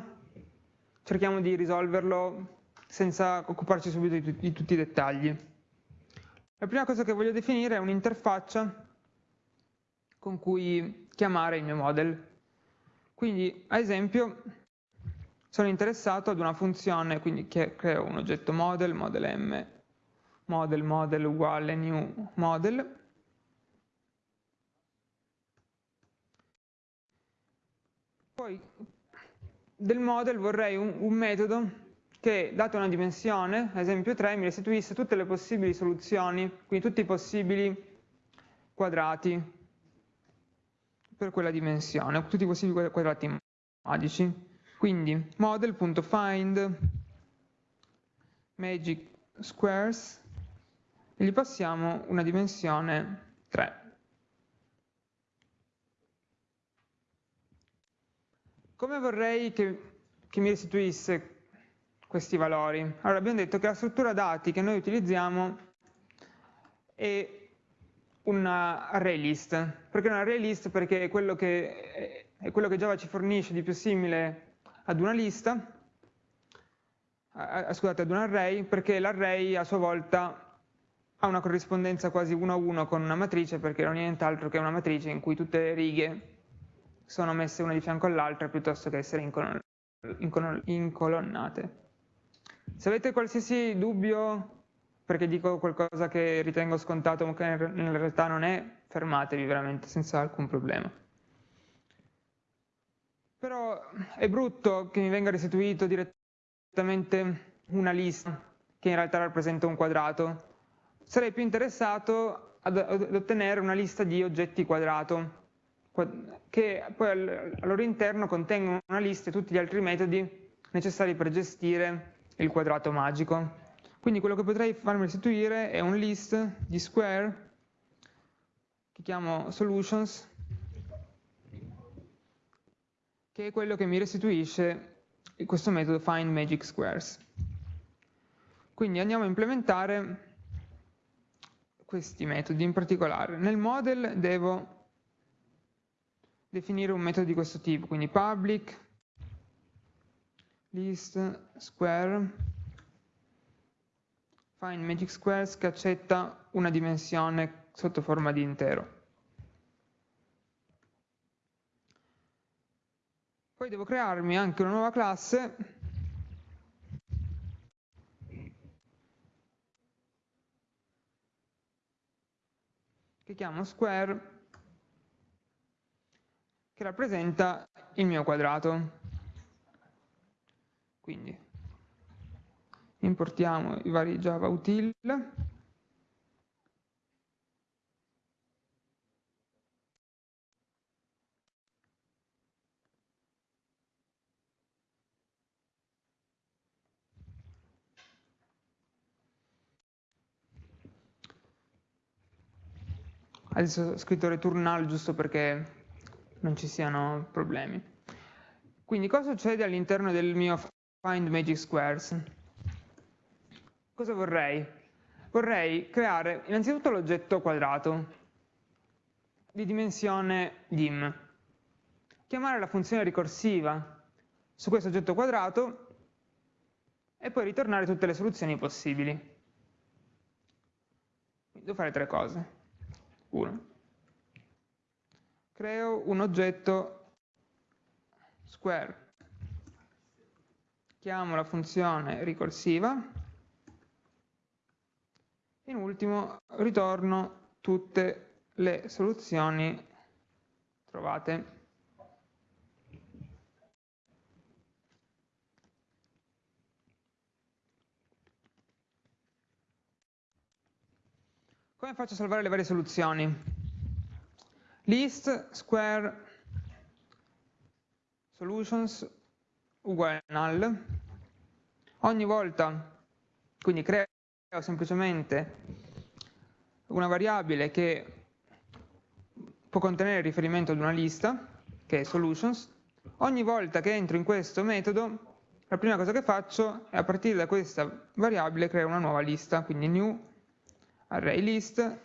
cerchiamo di risolverlo senza occuparci subito di, di tutti i dettagli. La prima cosa che voglio definire è un'interfaccia con cui chiamare il mio model. Quindi, ad esempio, sono interessato ad una funzione, quindi creo un oggetto model, model m, model, model uguale new model, poi del model vorrei un, un metodo che, data una dimensione, ad esempio 3, mi restituisse tutte le possibili soluzioni, quindi tutti i possibili quadrati per quella dimensione, tutti i possibili quadrati magici. Quindi model.find magic squares e gli passiamo una dimensione 3. Come vorrei che, che mi restituisse questi valori? Allora abbiamo detto che la struttura dati che noi utilizziamo è un array list. Perché un array list? Perché è quello che, è quello che Java ci fornisce di più simile ad una lista, a, scusate, ad un array, perché l'array a sua volta ha una corrispondenza quasi uno a uno con una matrice, perché non è nient'altro che una matrice in cui tutte le righe sono messe una di fianco all'altra piuttosto che essere incolonnate. Se avete qualsiasi dubbio, perché dico qualcosa che ritengo scontato ma che in realtà non è, fermatevi veramente senza alcun problema. Però è brutto che mi venga restituito direttamente una lista che in realtà rappresenta un quadrato. Sarei più interessato ad, ad ottenere una lista di oggetti quadrato che poi al, al loro interno contengono una lista e tutti gli altri metodi necessari per gestire il quadrato magico. Quindi quello che potrei farmi restituire è un list di square che chiamo solutions che è quello che mi restituisce questo metodo find magic squares. Quindi andiamo a implementare questi metodi in particolare. Nel model devo definire un metodo di questo tipo, quindi public list square find magic squares che accetta una dimensione sotto forma di intero. Poi devo crearmi anche una nuova classe che chiamo square che rappresenta il mio quadrato. Quindi importiamo i vari java util Adesso ho scritto return null giusto perché non ci siano problemi. Quindi cosa succede all'interno del mio find magic squares? Cosa vorrei? Vorrei creare innanzitutto l'oggetto quadrato di dimensione dim, chiamare la funzione ricorsiva su questo oggetto quadrato e poi ritornare tutte le soluzioni possibili. Devo fare tre cose. 1. Creo un oggetto square. Chiamo la funzione ricorsiva. In ultimo ritorno tutte le soluzioni trovate. Come faccio a salvare le varie soluzioni? List square solutions uguale null, ogni volta, quindi creo semplicemente una variabile che può contenere riferimento ad una lista, che è solutions, ogni volta che entro in questo metodo la prima cosa che faccio è a partire da questa variabile creare una nuova lista, quindi new array list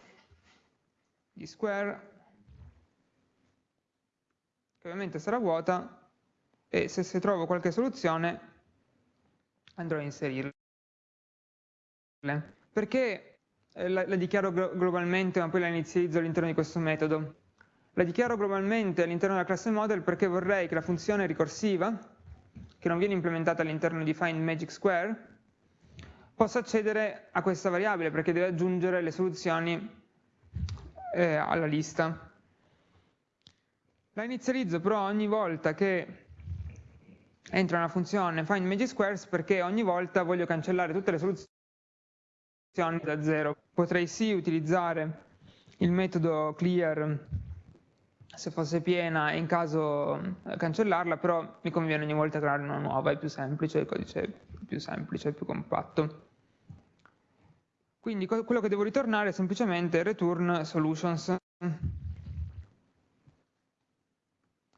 di square, che ovviamente sarà vuota, e se, se trovo qualche soluzione andrò a inserirla. Perché eh, la, la dichiaro globalmente ma poi la inizializzo all'interno di questo metodo? La dichiaro globalmente all'interno della classe model perché vorrei che la funzione ricorsiva che non viene implementata all'interno di find magic square, possa accedere a questa variabile perché deve aggiungere le soluzioni eh, alla lista. La inizializzo però ogni volta che entra una funzione find magic squares perché ogni volta voglio cancellare tutte le soluzioni da zero. Potrei sì utilizzare il metodo clear se fosse piena e in caso eh, cancellarla, però mi conviene ogni volta creare una nuova, è più semplice, il codice è più semplice, è più compatto. Quindi quello che devo ritornare è semplicemente return solutions.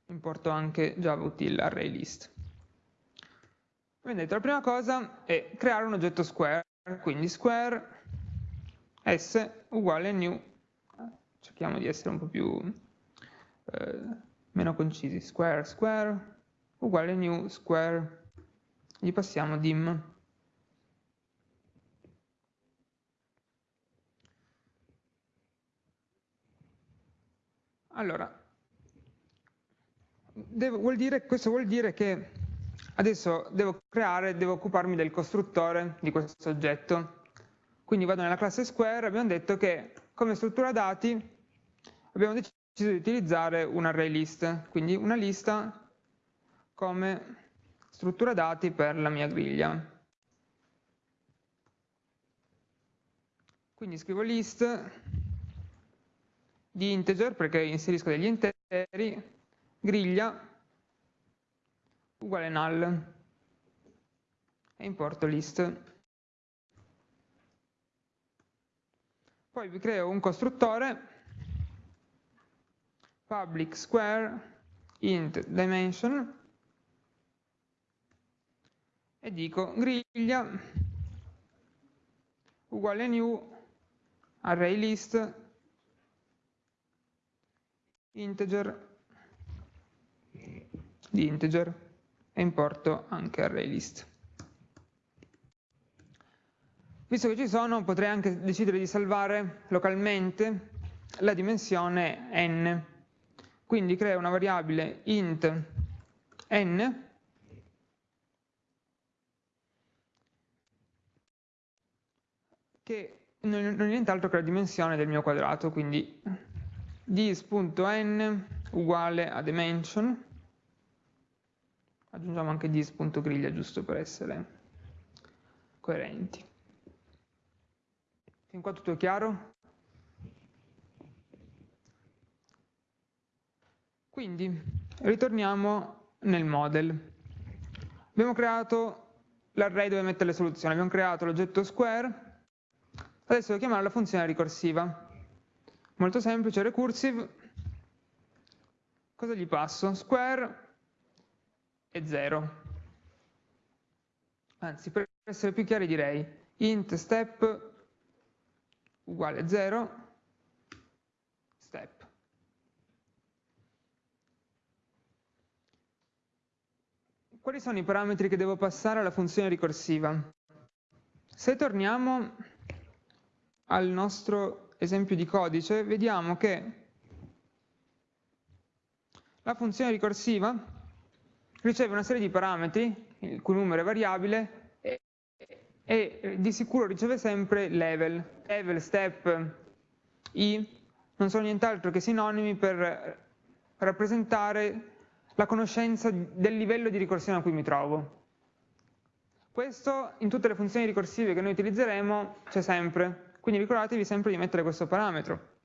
Importo anche Java util array list. Vedete, la prima cosa è creare un oggetto square, quindi square s uguale new, cerchiamo di essere un po' più eh, meno concisi, square square uguale new square, gli passiamo dim. Allora, devo, vuol dire, questo vuol dire che adesso devo creare, devo occuparmi del costruttore di questo oggetto. Quindi vado nella classe square, abbiamo detto che come struttura dati abbiamo deciso di utilizzare un array list, quindi una lista come struttura dati per la mia griglia. Quindi scrivo list di integer perché inserisco degli interi, griglia uguale null e importo list. Poi vi creo un costruttore public square int dimension e dico griglia uguale new array list integer. Di integer. E importo anche array list. Visto che ci sono potrei anche decidere di salvare localmente la dimensione n. Quindi creo una variabile int n. Che non è nient'altro che la dimensione del mio quadrato, quindi dis.n uguale a dimension, aggiungiamo anche dis.griglia giusto per essere coerenti. Fin qua tutto chiaro? Quindi ritorniamo nel model. Abbiamo creato l'array dove mettere le soluzioni, abbiamo creato l'oggetto square, adesso devo chiamare la funzione ricorsiva. Molto semplice, recursive, cosa gli passo? Square e 0. Anzi, per essere più chiari direi int step uguale 0 quali sono i parametri che devo passare alla funzione ricorsiva? Se torniamo al nostro esempio di codice, vediamo che la funzione ricorsiva riceve una serie di parametri, il cui numero è variabile, e, di sicuro riceve sempre level. Level, step, i non sono nient'altro che sinonimi per rappresentare la conoscenza del livello di ricorsione a cui mi trovo. Questo in tutte le funzioni ricorsive che noi utilizzeremo c'è sempre, quindi ricordatevi sempre di mettere questo parametro.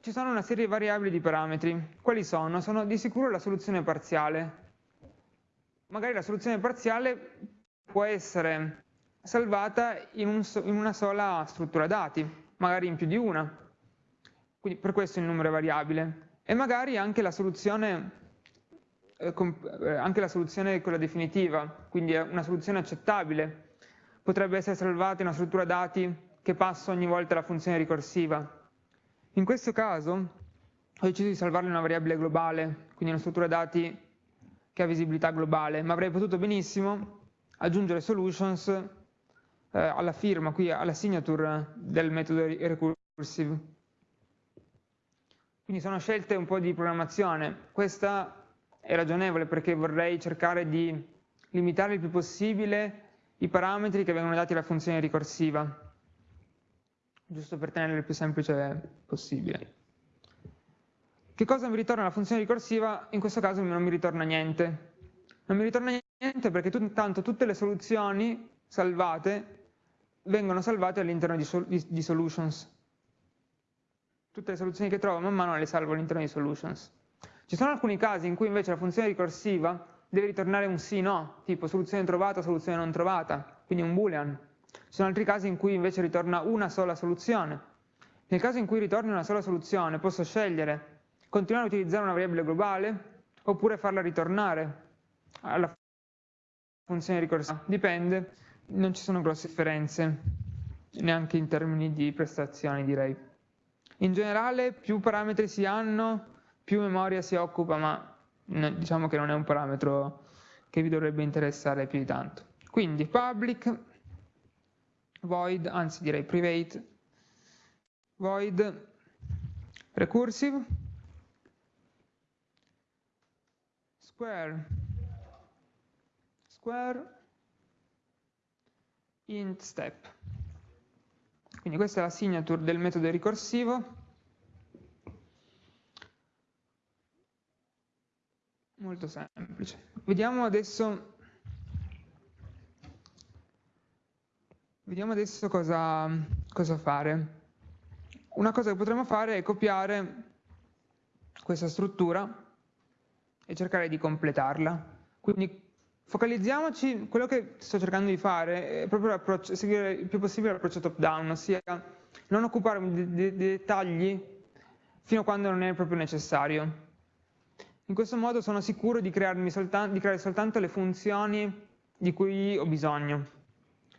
ci sono una serie di variabili di parametri. Quali sono? Sono di sicuro la soluzione parziale. Magari la soluzione parziale può essere salvata in, un, in una sola struttura dati, magari in più di una. Quindi per questo il numero è variabile. E magari anche la soluzione, eh, eh, anche la soluzione quella definitiva, quindi è una soluzione accettabile. Potrebbe essere salvata in una struttura dati che passa ogni volta alla funzione ricorsiva. In questo caso ho deciso di salvarlo in una variabile globale, quindi una struttura dati che ha visibilità globale, ma avrei potuto benissimo aggiungere solutions eh, alla firma, qui alla signature del metodo recursive. Quindi sono scelte un po' di programmazione. Questa è ragionevole perché vorrei cercare di limitare il più possibile i parametri che vengono dati alla funzione ricorsiva giusto per tenerlo il più semplice possibile. Che cosa mi ritorna la funzione ricorsiva? In questo caso non mi ritorna niente. Non mi ritorna niente perché tanto tutte le soluzioni salvate vengono salvate all'interno di, di, di, solutions. Tutte le soluzioni che trovo man mano le salvo all'interno di solutions. Ci sono alcuni casi in cui invece la funzione ricorsiva deve ritornare un sì no, tipo soluzione trovata, soluzione non trovata, quindi un boolean. Ci sono altri casi in cui invece ritorna una sola soluzione. Nel caso in cui ritorni una sola soluzione posso scegliere continuare a utilizzare una variabile globale oppure farla ritornare alla funzione ricorsiva. Dipende, non ci sono grosse differenze, neanche in termini di prestazioni direi. In generale più parametri si hanno, più memoria si occupa, ma diciamo che non è un parametro che vi dovrebbe interessare più di tanto. Quindi public void, anzi direi private, void recursive, square, square, int step. Quindi questa è la signature del metodo ricorsivo. Molto semplice. Vediamo adesso Vediamo adesso cosa, cosa fare. Una cosa che potremmo fare è copiare questa struttura e cercare di completarla. Quindi focalizziamoci, quello che sto cercando di fare è proprio seguire il più possibile l'approccio top down, ossia non occuparmi di, di, di dettagli fino a quando non è proprio necessario. In questo modo sono sicuro di, soltanto, di creare soltanto le funzioni di cui ho bisogno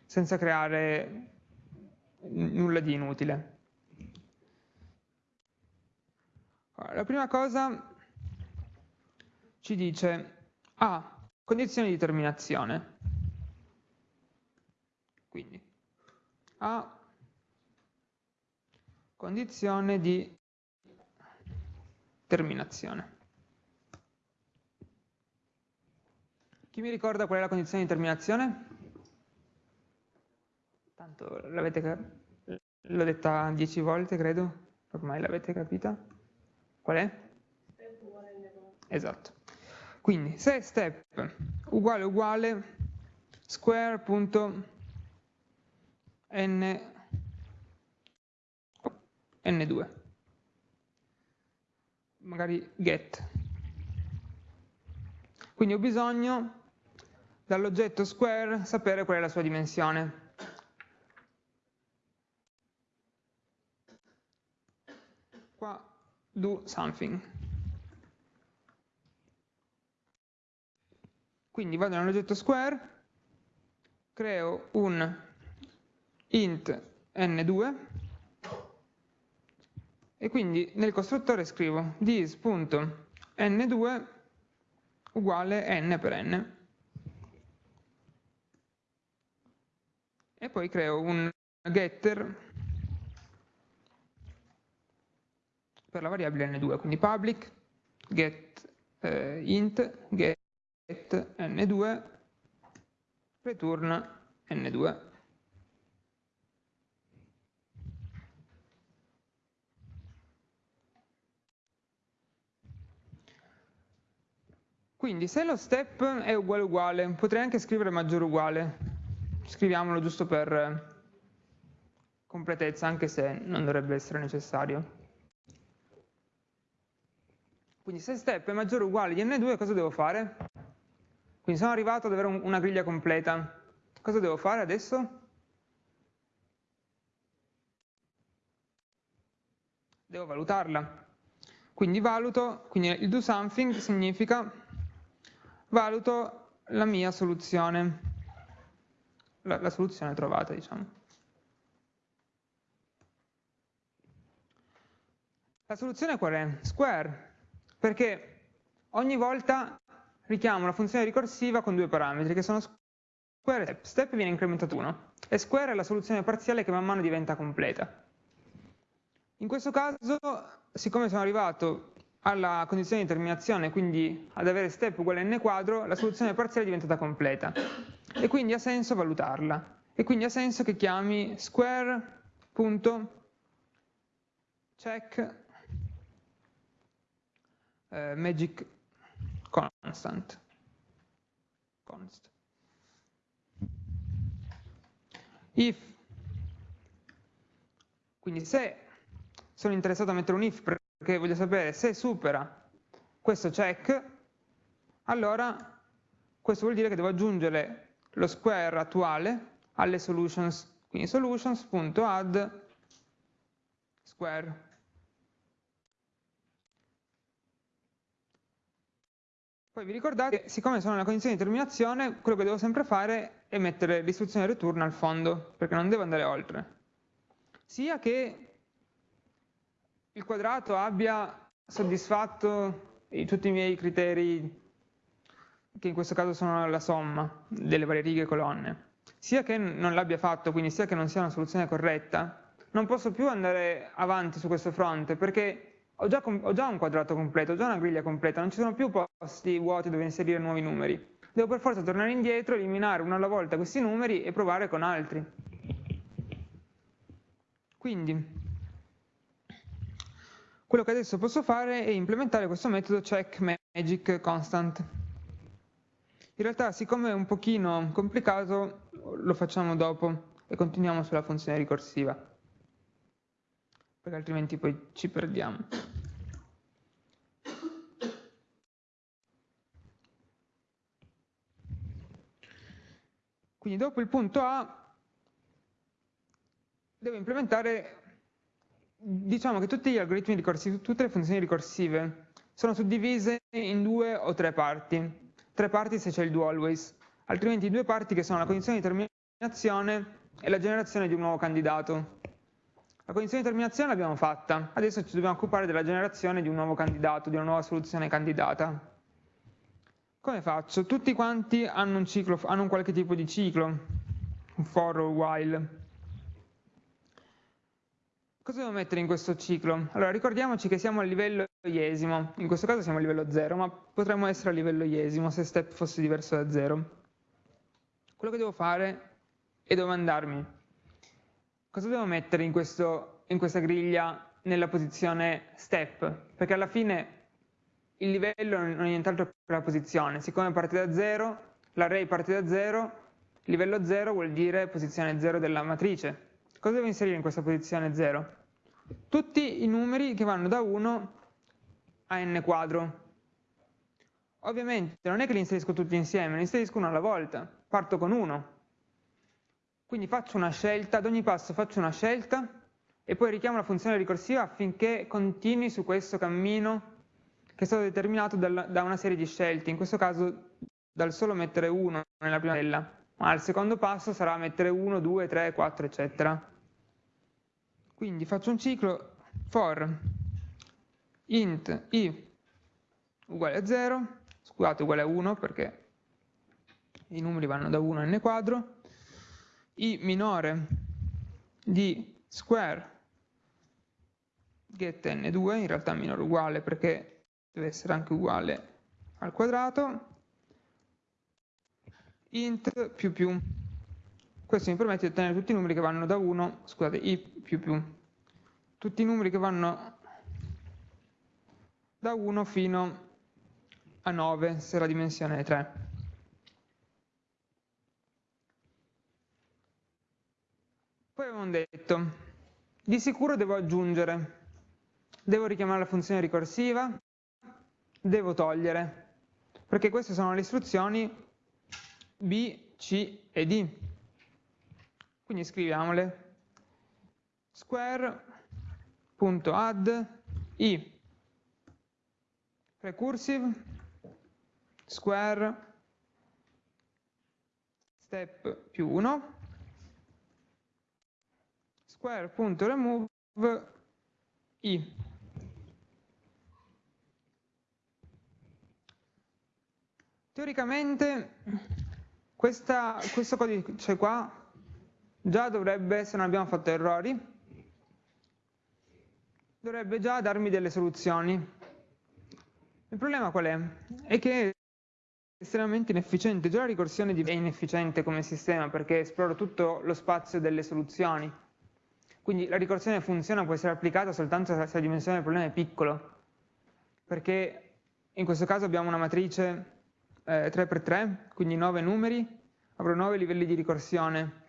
senza creare nulla di inutile. La prima cosa ci dice A, ah, condizioni di terminazione. Quindi A, condizione di terminazione. Chi mi ricorda qual è la condizione di terminazione? Tanto l'avete l'ho detta dieci volte, credo, ormai l'avete capita. Qual è? Esatto. Quindi se step uguale uguale square.n n2 magari get quindi ho bisogno dall'oggetto square sapere qual è la sua dimensione qua do something. Quindi vado nell'oggetto square, creo un int n2 e quindi nel costruttore scrivo this.n2 uguale n per n. E poi creo un getter per la variabile n2, quindi public get eh, int get n2 return n2. Quindi se lo step è uguale uguale, potrei anche scrivere maggiore uguale, scriviamolo giusto per completezza, anche se non dovrebbe essere necessario. Quindi se step è maggiore o uguale di n2 cosa devo fare? Quindi sono arrivato ad avere un, una griglia completa. Cosa devo fare adesso? Devo valutarla. Quindi valuto, quindi il do something significa valuto la mia soluzione, la, la soluzione trovata, diciamo. La soluzione qual è? Square, perché ogni volta richiamo la funzione ricorsiva con due parametri, che sono square e step. Step viene incrementato 1 e square è la soluzione parziale che man mano diventa completa. In questo caso, siccome sono arrivato alla condizione di terminazione, quindi ad avere step uguale a n quadro, la soluzione parziale è diventata completa. E quindi ha senso valutarla. E quindi ha senso che chiami square.check eh, magic constant. Const. If, quindi se sono interessato a mettere un if perché voglio sapere se supera questo check, allora questo vuol dire che devo aggiungere lo square attuale alle solutions, quindi solutions.add square. Poi vi ricordate che siccome sono nella condizione di terminazione, quello che devo sempre fare è mettere l'istruzione return al fondo, perché non devo andare oltre. Sia che il quadrato abbia soddisfatto tutti i miei criteri, che in questo caso sono la somma delle varie righe e colonne, sia che non l'abbia fatto, quindi sia che non sia una soluzione corretta, non posso più andare avanti su questo fronte, perché ho già, ho già un quadrato completo, ho già una griglia completa, non ci sono più posti vuoti dove inserire nuovi numeri. Devo per forza tornare indietro, eliminare uno alla volta questi numeri e provare con altri. Quindi, quello che adesso posso fare è implementare questo metodo check magic constant. In realtà, siccome è un pochino complicato, lo facciamo dopo e continuiamo sulla funzione ricorsiva, perché altrimenti poi ci perdiamo. Quindi dopo il punto A devo implementare, diciamo che tutti gli algoritmi ricorsivi, tutte le funzioni ricorsive sono suddivise in due o tre parti. Tre parti se c'è il do always, altrimenti due parti che sono la condizione di terminazione e la generazione di un nuovo candidato. La condizione di terminazione l'abbiamo fatta, adesso ci dobbiamo occupare della generazione di un nuovo candidato, di una nuova soluzione candidata. Come faccio? Tutti quanti hanno un, ciclo, hanno un qualche tipo di ciclo, un for o while. Cosa devo mettere in questo ciclo? Allora, ricordiamoci che siamo a livello iesimo, in questo caso siamo a livello 0, ma potremmo essere a livello iesimo se step fosse diverso da 0. Quello che devo fare è domandarmi cosa devo mettere in, questo, in questa griglia nella posizione step, perché alla fine il livello non è nient'altro che la posizione, siccome parte da 0, l'array parte da 0, livello 0 vuol dire posizione 0 della matrice. Cosa devo inserire in questa posizione 0? Tutti i numeri che vanno da 1 a n quadro. Ovviamente non è che li inserisco tutti insieme, li inserisco uno alla volta, parto con 1. Quindi faccio una scelta, ad ogni passo faccio una scelta e poi richiamo la funzione ricorsiva affinché continui su questo cammino che è stato determinato da una serie di scelte, in questo caso dal solo mettere 1 nella prima cella, ma al secondo passo sarà mettere 1, 2, 3, 4, eccetera. Quindi faccio un ciclo for int i uguale a 0, scusate uguale a 1 perché i numeri vanno da 1 a n quadro, i minore di square get n2, in realtà minore uguale perché deve essere anche uguale al quadrato, int più più. Questo mi permette di ottenere tutti i numeri che vanno da 1, scusate, i più più, tutti i numeri che vanno da 1 fino a 9, se la dimensione è 3. Poi abbiamo detto, di sicuro devo aggiungere, devo richiamare la funzione ricorsiva, devo togliere, perché queste sono le istruzioni B, C e D. Quindi scriviamole. Square.add i. Recursive square step più 1 square.remove i. Teoricamente questa, questo codice qua già dovrebbe, se non abbiamo fatto errori, dovrebbe già darmi delle soluzioni. Il problema qual è? È che è estremamente inefficiente. Già la ricorsione è inefficiente come sistema perché esplora tutto lo spazio delle soluzioni. Quindi la ricorsione funziona, può essere applicata soltanto se la dimensione del problema è piccolo. Perché in questo caso abbiamo una matrice eh, 3x3, quindi 9 numeri, avrò 9 livelli di ricorsione.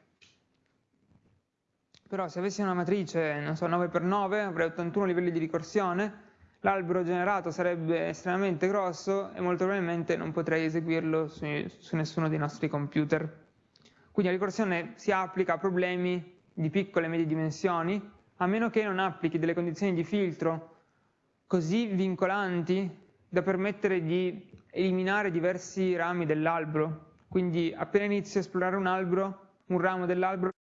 Però se avessi una matrice, non so, 9x9, avrei 81 livelli di ricorsione, l'albero generato sarebbe estremamente grosso e molto probabilmente non potrei eseguirlo su, su nessuno dei nostri computer. Quindi la ricorsione si applica a problemi di piccole e medie dimensioni, a meno che non applichi delle condizioni di filtro così vincolanti da permettere di eliminare diversi rami dell'albero. Quindi appena inizio a esplorare un albero, un ramo dell'albero,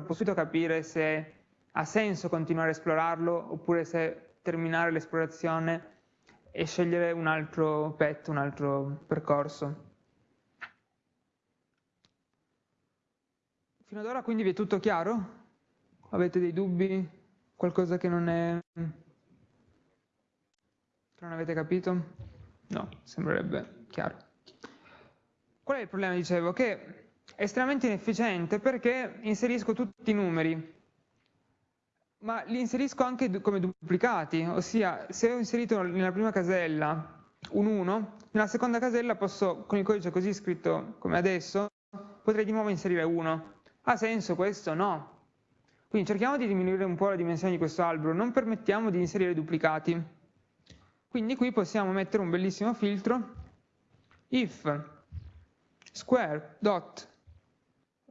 posso subito capire se ha senso continuare a esplorarlo oppure se terminare l'esplorazione e scegliere un altro pet, un altro percorso. Fino ad ora quindi vi è tutto chiaro? Avete dei dubbi? Qualcosa che non è... che non avete capito? No, sembrerebbe chiaro. Qual è il problema, dicevo? Che estremamente inefficiente perché inserisco tutti i numeri, ma li inserisco anche come duplicati, ossia se ho inserito nella prima casella un 1, nella seconda casella posso, con il codice così scritto come adesso, potrei di nuovo inserire 1. Ha senso questo? No. Quindi cerchiamo di diminuire un po' la dimensione di questo albero, non permettiamo di inserire duplicati. Quindi qui possiamo mettere un bellissimo filtro if square dot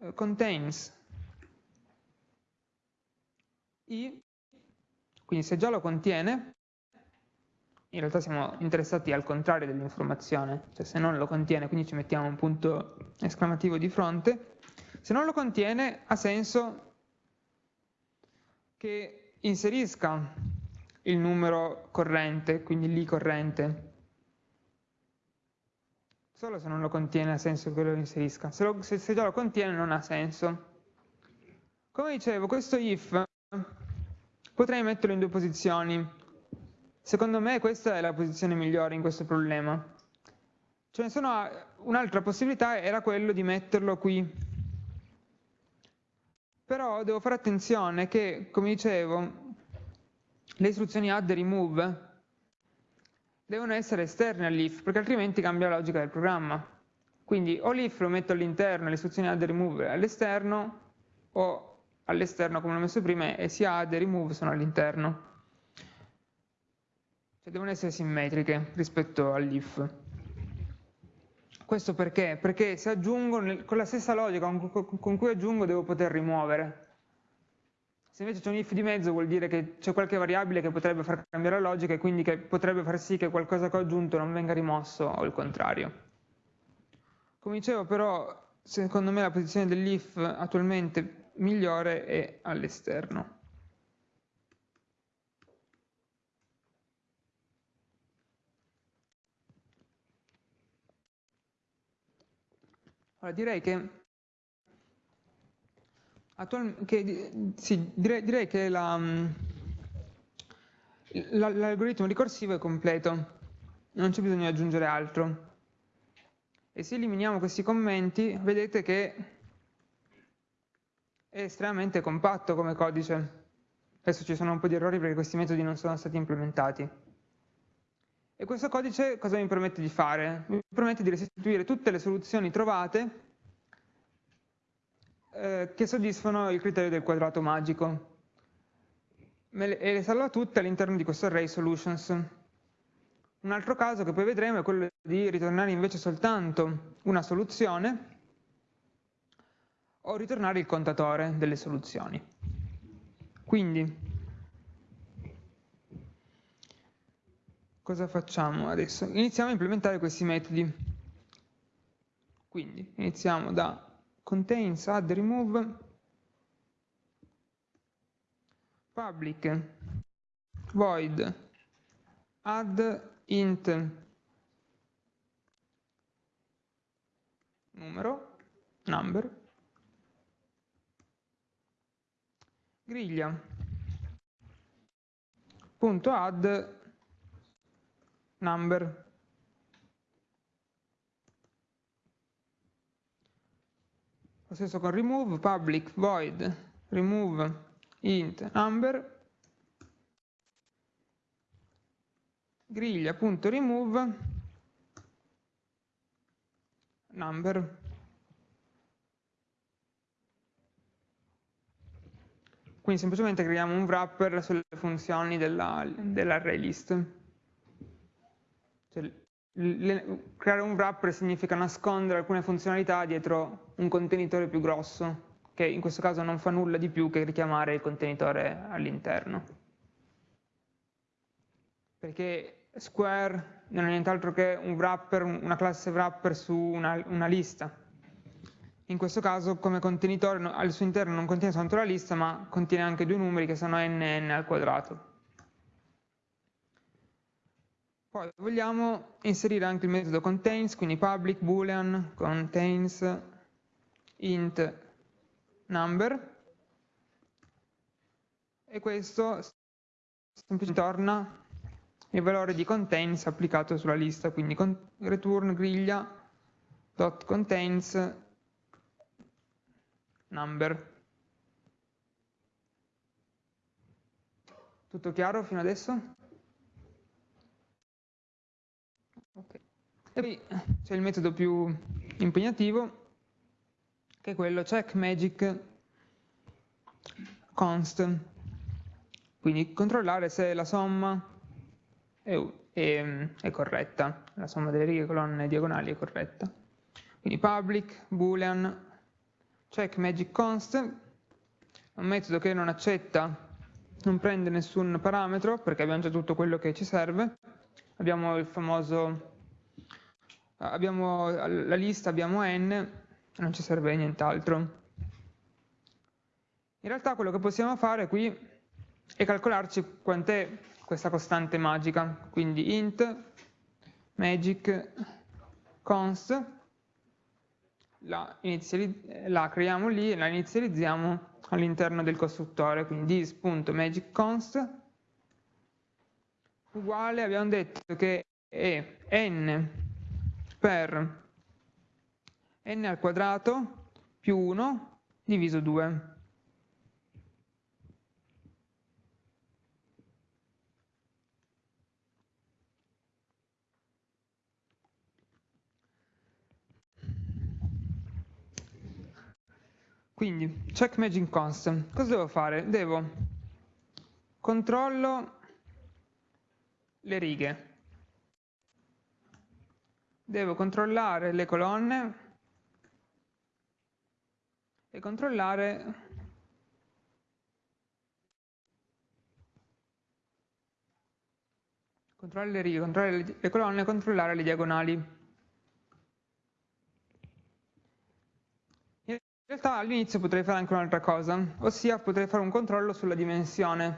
eh, contains i, quindi se già lo contiene, in realtà siamo interessati al contrario dell'informazione, cioè se non lo contiene, quindi ci mettiamo un punto esclamativo di fronte, se non lo contiene ha senso che inserisca il numero corrente, quindi lì corrente. Solo se non lo contiene ha senso che lo inserisca. Se, lo, se, se già lo contiene non ha senso. Come dicevo, questo if potrei metterlo in due posizioni. Secondo me questa è la posizione migliore in questo problema. Ce ne sono un'altra possibilità era quello di metterlo qui. Però devo fare attenzione che, come dicevo, le istruzioni add e remove devono essere esterne all'if, perché altrimenti cambia la logica del programma. Quindi o l'if lo metto all'interno, le istruzioni add e remove all'esterno, o all'esterno come l'ho messo prima e sia add e remove sono all'interno. Cioè devono essere simmetriche rispetto all'if. Questo perché? Perché se aggiungo, con la stessa logica con cui aggiungo devo poter rimuovere. Se invece c'è un if di mezzo vuol dire che c'è qualche variabile che potrebbe far cambiare la logica e quindi che potrebbe far sì che qualcosa che ho aggiunto non venga rimosso o il contrario. Come dicevo però, secondo me la posizione dell'if attualmente migliore è all'esterno. Allora direi che che, sì, direi, direi, che mm, l'algoritmo ricorsivo è completo, non c'è bisogno di aggiungere altro. E se eliminiamo questi commenti, vedete che è estremamente compatto come codice. Adesso ci sono un po' di errori perché questi metodi non sono stati implementati. E questo codice cosa mi permette di fare? Mi permette di restituire tutte le soluzioni trovate eh, che soddisfano il criterio del quadrato magico e le salva tutte all'interno di questo array solutions. Un altro caso che poi vedremo è quello di ritornare invece soltanto una soluzione o ritornare il contatore delle soluzioni. Quindi, cosa facciamo adesso? Iniziamo a implementare questi metodi. Quindi, iniziamo da contains add remove public void add int numero, number, griglia, punto add number. Lo stesso con remove, public, void, remove, int, number, griglia.remove number. Quindi semplicemente creiamo un wrapper sulle funzioni dell'array dell list. Cioè, le, creare un wrapper significa nascondere alcune funzionalità dietro un contenitore più grosso che in questo caso non fa nulla di più che richiamare il contenitore all'interno perché Square non è nient'altro che un wrapper, una classe wrapper su una, una lista. In questo caso come contenitore al suo interno non contiene soltanto la lista ma contiene anche due numeri che sono n e n al quadrato. Poi vogliamo inserire anche il metodo contains, quindi public boolean contains int number e questo semplicemente torna il valore di contains applicato sulla lista, quindi return griglia dot contains number. Tutto chiaro fino adesso? Okay. E poi c'è il metodo più impegnativo, che è quello check magic const, quindi controllare se la somma è, è, è corretta, la somma delle righe, colonne e diagonali è corretta. Quindi public, boolean, check magic const, un metodo che non accetta, non prende nessun parametro perché abbiamo già tutto quello che ci serve. Abbiamo il famoso, abbiamo la lista, abbiamo n, non ci serve nient'altro. In realtà quello che possiamo fare qui è calcolarci quant'è questa costante magica, quindi int magic const, la, la creiamo lì e la inizializziamo all'interno del costruttore, quindi this.magicconst uguale, abbiamo detto che è n per n al quadrato più 1 diviso 2. Quindi, check magic constant. Cosa devo fare? Devo controllo le righe. Devo controllare le colonne e controllare controllare le righe, controllare le colonne e controllare le diagonali. In realtà all'inizio potrei fare anche un'altra cosa, ossia potrei fare un controllo sulla dimensione,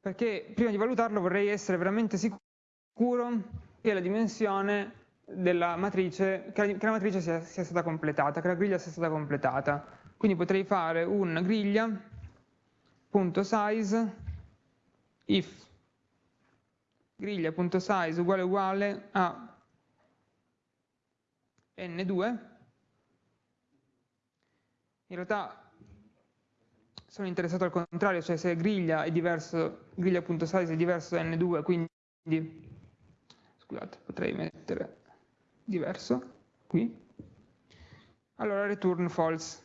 perché prima di valutarlo vorrei essere veramente sicuro che la dimensione della matrice, che la, matrice sia, sia, stata completata, che la griglia sia stata completata. Quindi potrei fare un griglia.size if griglia.size uguale uguale a n2 in realtà sono interessato al contrario, cioè se griglia.size è diverso da n2, quindi, scusate, potrei mettere diverso qui. Allora return false.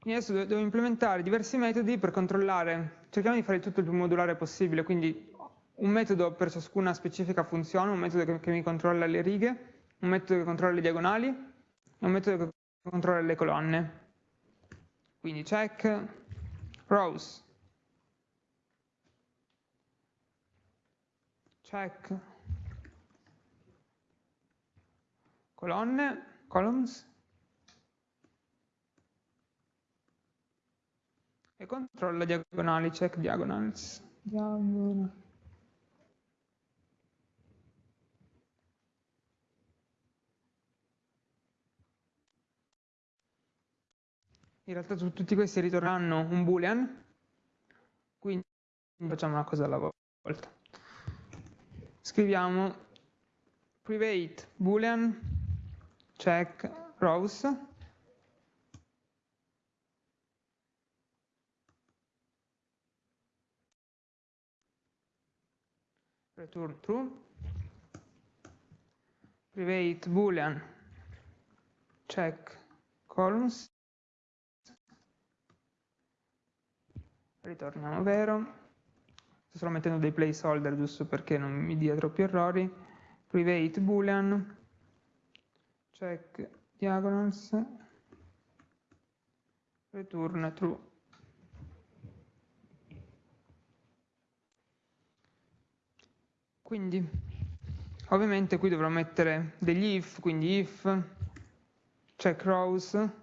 Quindi adesso devo implementare diversi metodi per controllare, cerchiamo di fare tutto il più modulare possibile, quindi un metodo per ciascuna specifica funzione, un metodo che, che mi controlla le righe, un metodo che controlla le diagonali e un metodo che controlla le colonne. Quindi check rows, check colonne, columns e controlla diagonali, check diagonals. Diagonal. In realtà tutti questi ritorneranno un boolean, quindi facciamo una cosa alla volta. Scriviamo private boolean check rows. Return true, private boolean check columns, ritorniamo vero, sto solo mettendo dei placeholder giusto perché non mi dia troppi errori, private boolean check diagonals, return true. Quindi ovviamente qui dovrò mettere degli if, quindi if, check rows.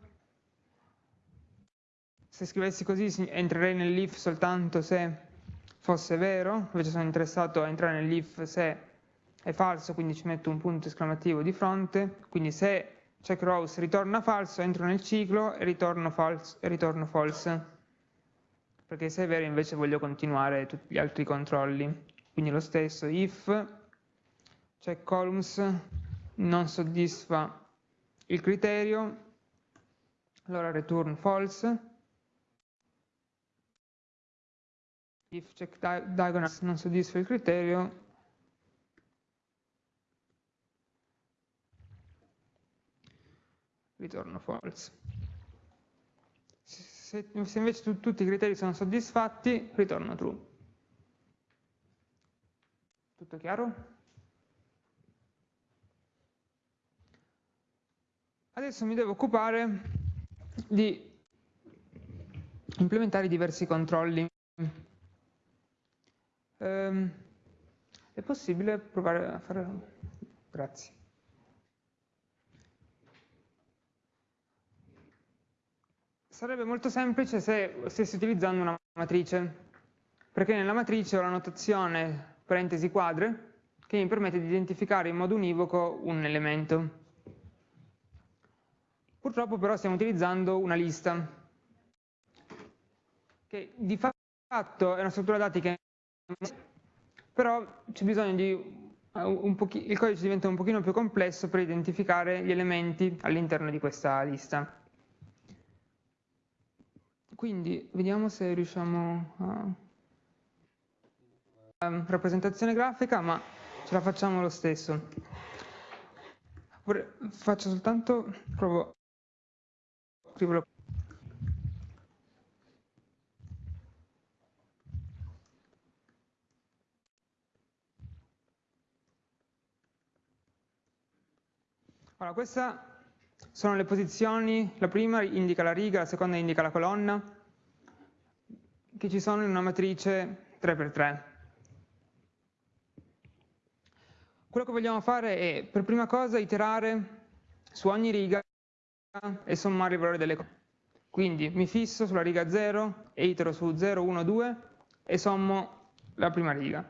Se scrivessi così entrerei nell'if soltanto se fosse vero, invece sono interessato a entrare nell'if se è falso, quindi ci metto un punto esclamativo di fronte, quindi se check rows ritorna falso, entro nel ciclo e ritorno false, e ritorno false. perché se è vero invece voglio continuare tutti gli altri controlli. Quindi lo stesso if check columns non soddisfa il criterio, allora return false. If check diagonals non soddisfa il criterio, ritorno false. Se, se invece tu, tutti i criteri sono soddisfatti, ritorno true. Tutto chiaro? Adesso mi devo occupare di implementare diversi controlli. Um, è possibile provare a fare... Grazie. Sarebbe molto semplice se stessi utilizzando una matrice, perché nella matrice ho la notazione parentesi quadre, che mi permette di identificare in modo univoco un elemento. Purtroppo però stiamo utilizzando una lista, che di fatto è una struttura dati che però c'è bisogno di un il codice diventa un pochino più complesso per identificare gli elementi all'interno di questa lista. Quindi vediamo se riusciamo a Ehm, rappresentazione grafica, ma ce la facciamo lo stesso. Faccio soltanto, provo a Allora, queste sono le posizioni, la prima indica la riga, la seconda indica la colonna, che ci sono in una matrice 3x3. Quello che vogliamo fare è, per prima cosa, iterare su ogni riga e sommare i valori delle cose. Quindi mi fisso sulla riga 0 e itero su 0, 1, 2 e sommo la prima riga.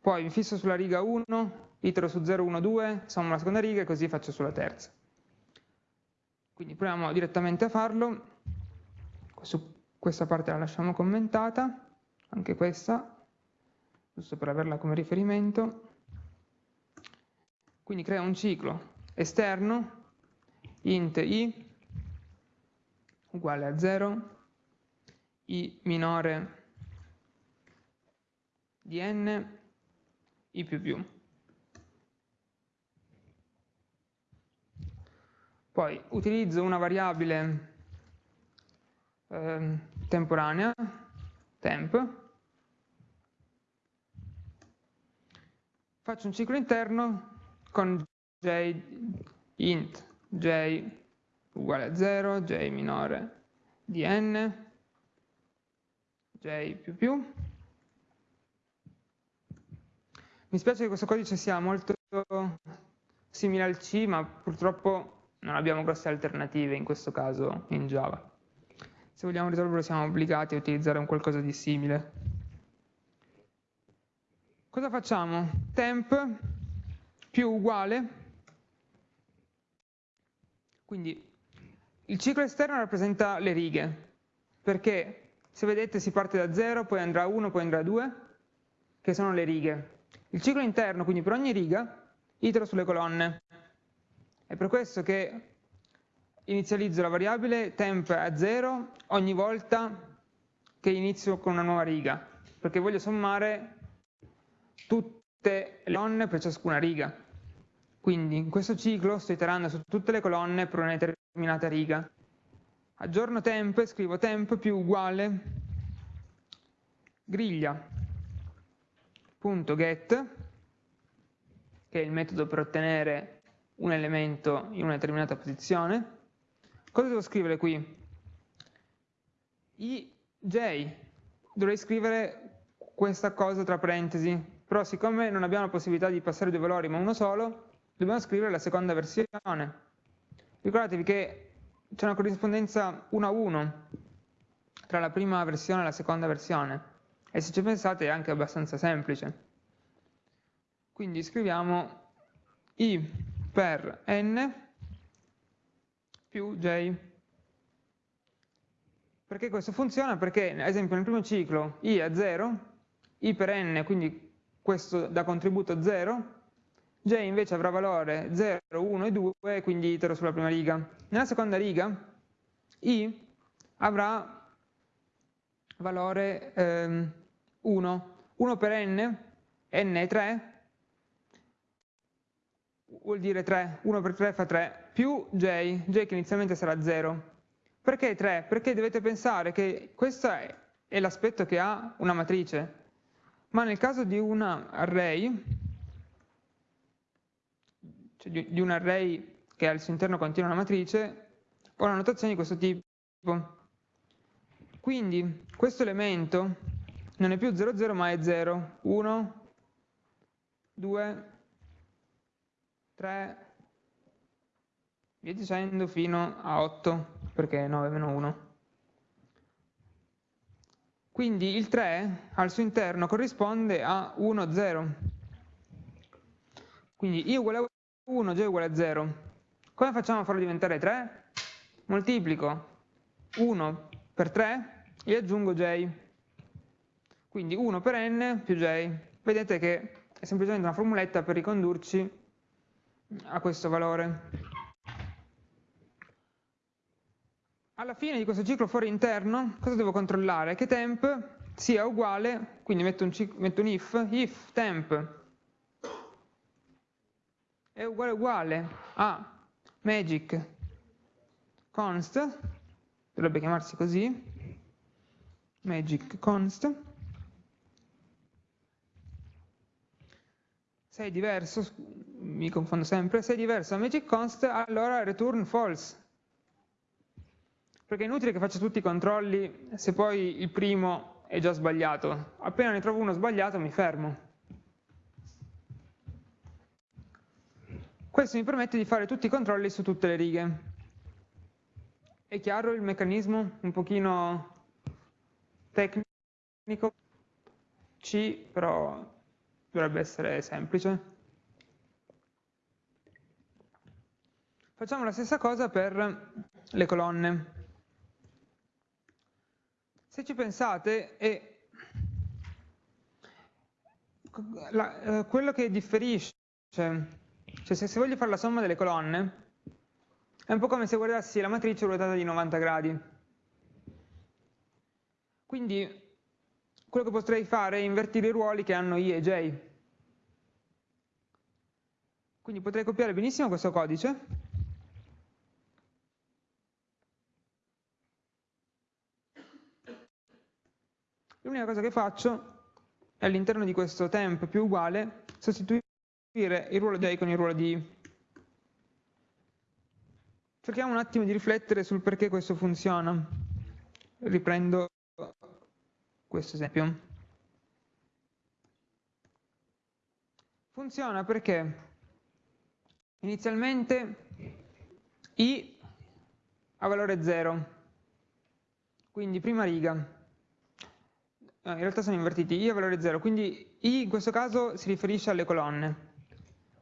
Poi mi fisso sulla riga 1, itero su 0, 1, 2, sommo la seconda riga e così faccio sulla terza. Quindi proviamo direttamente a farlo. Su questa parte la lasciamo commentata, anche questa, giusto per averla come riferimento. Quindi crea un ciclo esterno, int i uguale a 0, i minore di n, i più più. Poi utilizzo una variabile eh, temporanea, temp, faccio un ciclo interno con j int j uguale a 0, j minore di n, j più più. Mi spiace che questo codice sia molto simile al C, ma purtroppo non abbiamo grosse alternative in questo caso in Java. Se vogliamo risolverlo siamo obbligati a utilizzare un qualcosa di simile. Cosa facciamo? Temp più uguale, quindi il ciclo esterno rappresenta le righe, perché se vedete si parte da 0, poi andrà a 1, poi andrà a 2, che sono le righe. Il ciclo interno, quindi per ogni riga, itero sulle colonne. È per questo che inizializzo la variabile temp a 0 ogni volta che inizio con una nuova riga, perché voglio sommare tutte le colonne per ciascuna riga. Quindi in questo ciclo sto iterando su tutte le colonne per una determinata riga. Aggiorno temp e scrivo temp più uguale griglia.get, che è il metodo per ottenere un elemento in una determinata posizione. Cosa devo scrivere qui? I j, dovrei scrivere questa cosa tra parentesi, però siccome non abbiamo la possibilità di passare due valori ma uno solo, dobbiamo scrivere la seconda versione. Ricordatevi che c'è una corrispondenza 1 a 1 tra la prima versione e la seconda versione e se ci pensate è anche abbastanza semplice. Quindi scriviamo i per n più j. Perché questo funziona? Perché, ad esempio, nel primo ciclo i è 0, i per n, quindi questo da contributo 0, j invece avrà valore 0, 1 e 2, quindi itero sulla prima riga. Nella seconda riga i avrà valore ehm, 1. 1 per n, n è 3, vuol dire 3, 1 per 3 fa 3, più j, j che inizialmente sarà 0. Perché 3? Perché dovete pensare che questo è, l'aspetto che ha una matrice, ma nel caso di un array, cioè di, di un array che al suo interno contiene una matrice, ho una notazione di questo tipo. Quindi questo elemento non è più 0, 0, ma è 0, 1, 2, 3, via dicendo fino a 8, perché 9 meno 1. Quindi il 3 al suo interno corrisponde a 1, 0. Quindi i uguale a 1, j uguale a 0. Come facciamo a farlo diventare 3? Moltiplico 1 per 3 e aggiungo j. Quindi 1 per n più j. Vedete che è semplicemente una formuletta per ricondurci a questo valore. Alla fine di questo ciclo fuori interno, cosa devo controllare? Che temp sia uguale, quindi metto un, metto un if, if temp è uguale uguale a magic const, dovrebbe chiamarsi così, magic const, se è diverso, mi confondo sempre, se è diverso da magic const, allora return false, perché è inutile che faccia tutti i controlli se poi il primo è già sbagliato, appena ne trovo uno sbagliato mi fermo. Questo mi permette di fare tutti i controlli su tutte le righe. È chiaro il meccanismo? Un pochino tecnico? C, però dovrebbe essere semplice. Facciamo la stessa cosa per le colonne. Se ci pensate, è la, eh, quello che differisce cioè se, se voglio fare la somma delle colonne, è un po' come se guardassi la matrice ruotata di 90 gradi. Quindi quello che potrei fare è invertire i ruoli che hanno i e j. Quindi potrei copiare benissimo questo codice l'unica cosa che faccio è all'interno di questo temp più uguale sostituire il ruolo di i con il ruolo di i. Cerchiamo un attimo di riflettere sul perché questo funziona. Riprendo questo esempio. Funziona perché inizialmente i ha valore 0, quindi prima riga, in realtà sono invertiti, i ha valore 0, quindi i in questo caso si riferisce alle colonne,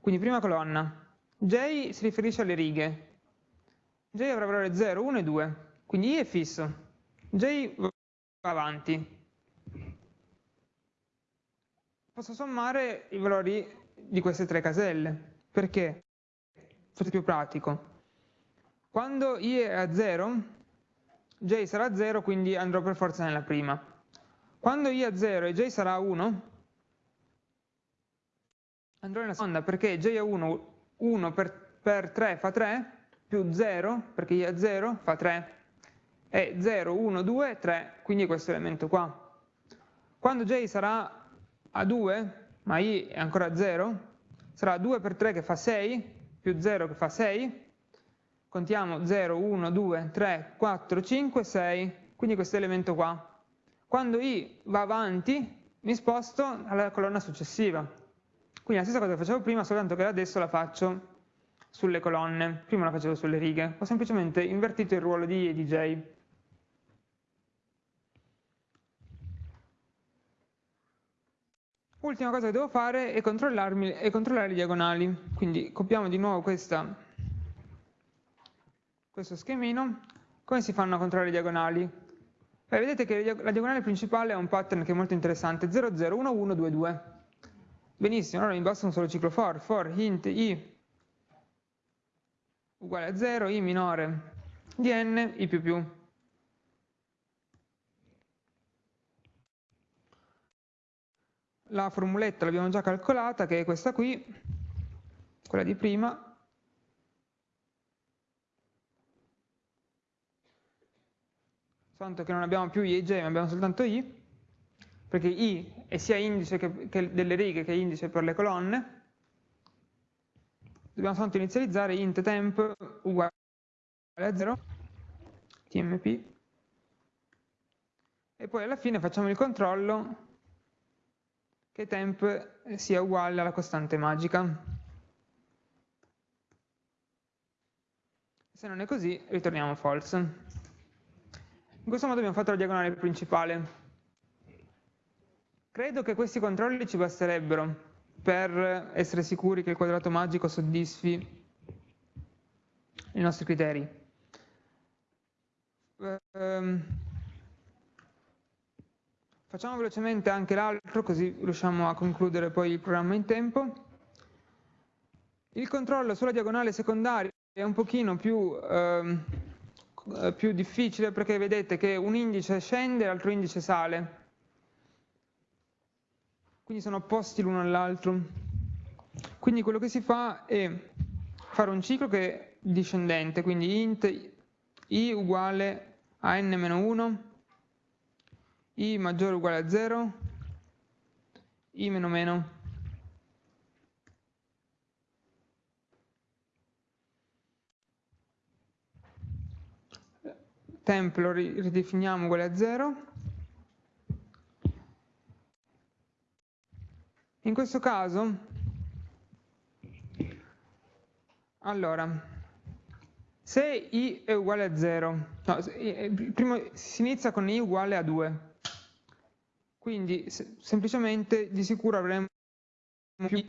quindi prima colonna, j si riferisce alle righe, j avrà valore 0, 1 e 2, quindi i è fisso, j va avanti. Posso sommare i valori di queste tre caselle, perché? Forse più pratico. Quando i è a 0, j sarà 0, quindi andrò per forza nella prima. Quando i è a 0 e j sarà 1, andrò nella seconda, perché j è 1, 1 per, per 3 fa 3, più 0, perché i è a 0 fa 3, e 0, 1, 2, 3, quindi questo elemento qua. Quando j sarà a 2, ma i è ancora 0, sarà 2 per 3 che fa 6, più 0 che fa 6, contiamo 0, 1, 2, 3, 4, 5, 6, quindi questo elemento qua. Quando i va avanti, mi sposto alla colonna successiva. Quindi la stessa cosa che facevo prima, soltanto che adesso la faccio sulle colonne, prima la facevo sulle righe, ho semplicemente invertito il ruolo di I e di J. Ultima cosa che devo fare è, è controllare le diagonali, quindi copiamo di nuovo questa questo schemino, come si fanno a controllare le diagonali? Beh, vedete che la diagonale principale ha un pattern che è molto interessante, 0, 0, 1, 1, 2, 2. Benissimo, allora mi basta un solo ciclo for, for int i uguale a 0, i minore di n, i più più. La formuletta l'abbiamo già calcolata, che è questa qui, quella di prima, soltanto che non abbiamo più i e j, ma abbiamo soltanto i, perché i è sia indice che, che delle righe che indice per le colonne, dobbiamo soltanto inizializzare int temp uguale a 0, tmp, e poi alla fine facciamo il controllo che temp sia uguale alla costante magica. Se non è così, ritorniamo false. In questo modo abbiamo fatto la diagonale principale. Credo che questi controlli ci basterebbero per essere sicuri che il quadrato magico soddisfi i nostri criteri. Um, facciamo velocemente anche l'altro così riusciamo a concludere poi il programma in tempo. Il controllo sulla diagonale secondaria è un pochino più... Um, eh, più difficile perché vedete che un indice scende e l'altro indice sale. Quindi sono opposti l'uno all'altro. Quindi quello che si fa è fare un ciclo che è discendente, quindi int i uguale a n-1, i maggiore o uguale a 0, i meno meno. temp lo ridefiniamo uguale a 0. In questo caso, allora, se i è uguale a 0, no, prima si inizia con i uguale a 2, quindi semplicemente di sicuro avremo più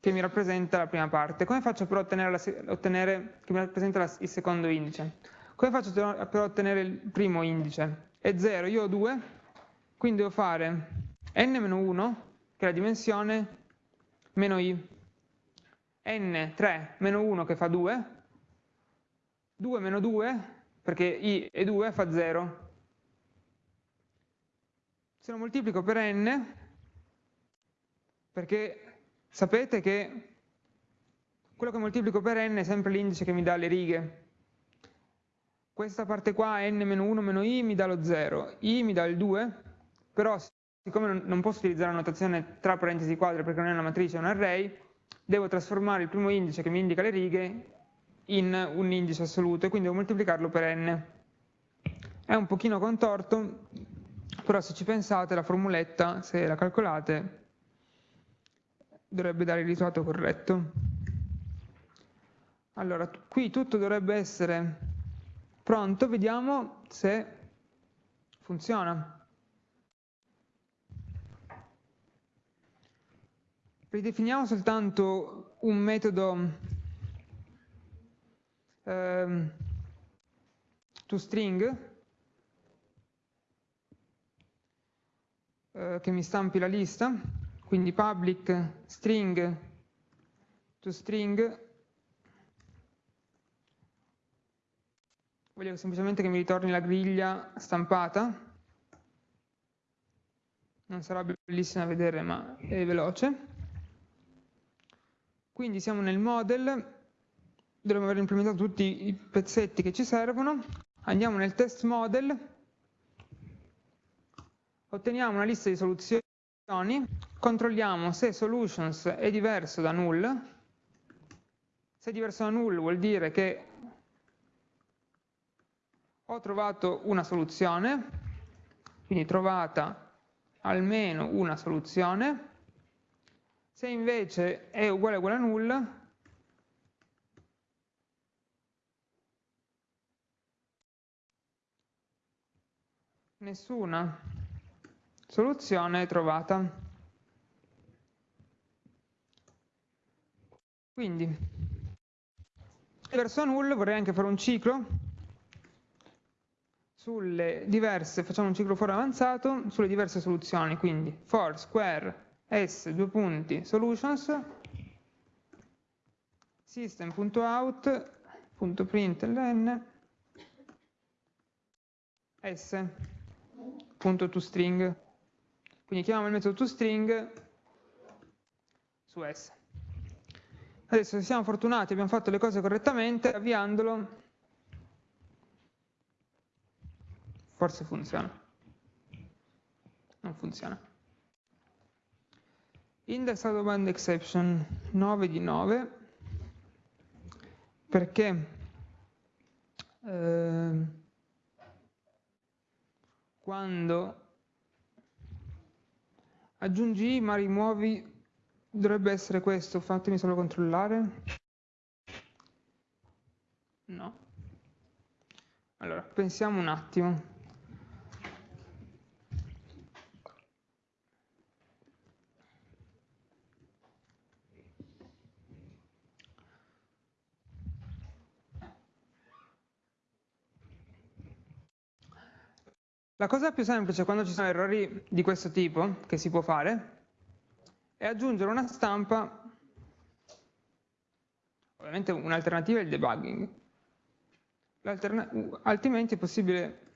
che mi rappresenta la prima parte. Come faccio per ottenere, la, ottenere che mi rappresenta la, il secondo indice? Come faccio per ottenere il primo indice? È 0, io ho 2, quindi devo fare n-1, che è la dimensione, meno i, n3 meno 1 che fa 2, 2 meno 2, perché i è 2, fa 0. Se lo moltiplico per n, perché sapete che quello che moltiplico per n è sempre l'indice che mi dà le righe, questa parte qua, n-1 meno i, mi dà lo 0, i mi dà il 2, però siccome non posso utilizzare la notazione tra parentesi quadre perché non è una matrice, è un array, devo trasformare il primo indice che mi indica le righe in un indice assoluto e quindi devo moltiplicarlo per n. È un pochino contorto, però se ci pensate la formuletta, se la calcolate, dovrebbe dare il risultato corretto. Allora, qui tutto dovrebbe essere pronto, vediamo se funziona. Ridefiniamo soltanto un metodo ehm, toString eh, che mi stampi la lista, quindi public string toString voglio semplicemente che mi ritorni la griglia stampata. Non sarà bellissima da vedere ma è veloce. Quindi siamo nel model, dovremmo aver implementato tutti i pezzetti che ci servono, andiamo nel test model, otteniamo una lista di soluzioni, controlliamo se solutions è diverso da null, se è diverso da null vuol dire che ho trovato una soluzione, quindi trovata almeno una soluzione, se invece è uguale uguale a nulla, nessuna soluzione trovata. Quindi, verso null vorrei anche fare un ciclo sulle diverse, facciamo un ciclo for avanzato, sulle diverse soluzioni, quindi for square s due punti solutions system.out.println s punto toString quindi chiamiamo il metodo toString su s. Adesso se siamo fortunati abbiamo fatto le cose correttamente avviandolo forse funziona. Non funziona. Index out of band exception 9 di 9 perché eh, quando aggiungi ma rimuovi dovrebbe essere questo, fatemi solo controllare. No. Allora pensiamo un attimo La cosa più semplice quando ci sono errori di questo tipo, che si può fare, è aggiungere una stampa, ovviamente un'alternativa è il debugging, altrimenti è possibile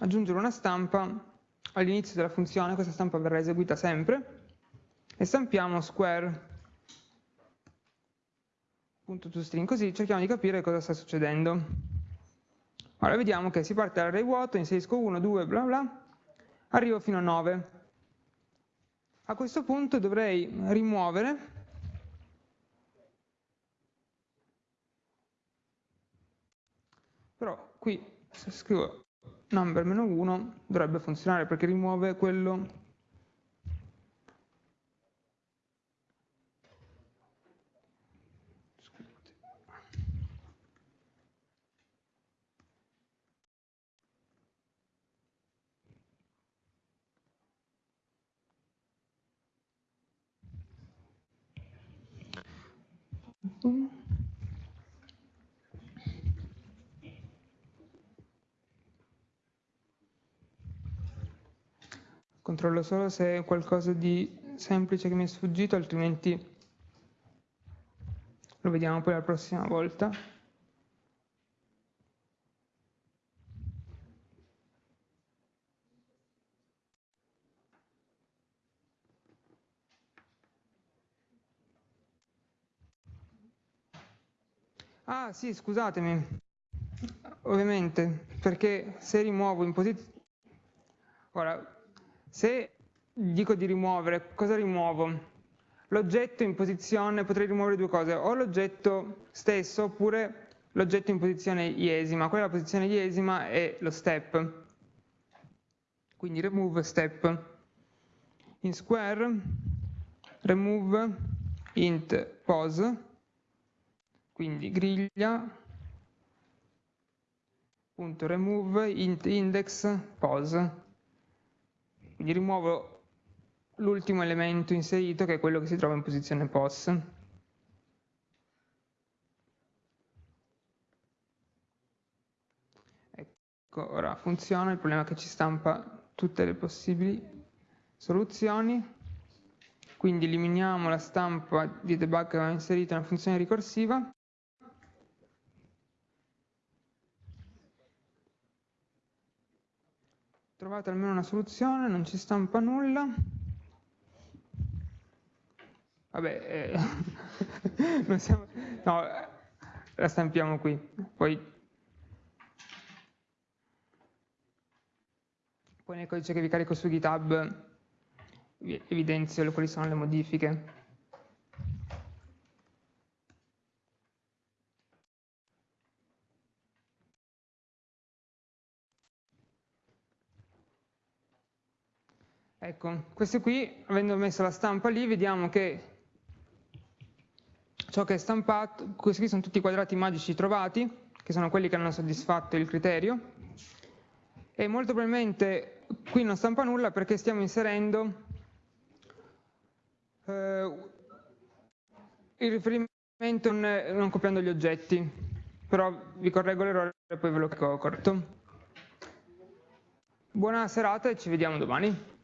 aggiungere una stampa all'inizio della funzione, questa stampa verrà eseguita sempre, e stampiamo square.toString, così cerchiamo di capire cosa sta succedendo. Ora vediamo che si parte dall'array vuoto, inserisco 1, 2, bla bla, arrivo fino a 9. A questo punto dovrei rimuovere però qui se scrivo number-1 dovrebbe funzionare perché rimuove quello Controllo solo se è qualcosa di semplice che mi è sfuggito, altrimenti lo vediamo poi la prossima volta. Ah sì, scusatemi, ovviamente, perché se rimuovo in posizione... Ora, Se dico di rimuovere, cosa rimuovo? L'oggetto in posizione, potrei rimuovere due cose, o l'oggetto stesso oppure l'oggetto in posizione iesima. Quella posizione iesima è lo step. Quindi remove step. In square remove int pose, quindi griglia punto remove int index pose. Quindi rimuovo l'ultimo elemento inserito che è quello che si trova in posizione pos. Ecco, ora funziona, il problema è che ci stampa tutte le possibili soluzioni, quindi eliminiamo la stampa di debug che aveva inserito nella funzione ricorsiva. Trovate almeno una soluzione, non ci stampa nulla. Vabbè, eh, siamo, no, la stampiamo qui. Poi, poi nel codice che vi carico su GitHub vi evidenzio quali sono le modifiche. Ecco, questo qui, avendo messo la stampa lì, vediamo che ciò che è stampato, questi qui sono tutti i quadrati magici trovati, che sono quelli che hanno soddisfatto il criterio, e molto probabilmente qui non stampa nulla perché stiamo inserendo eh, il riferimento non, copiando gli oggetti, però vi correggo l'errore e poi ve lo corretto. Buona serata e ci vediamo domani.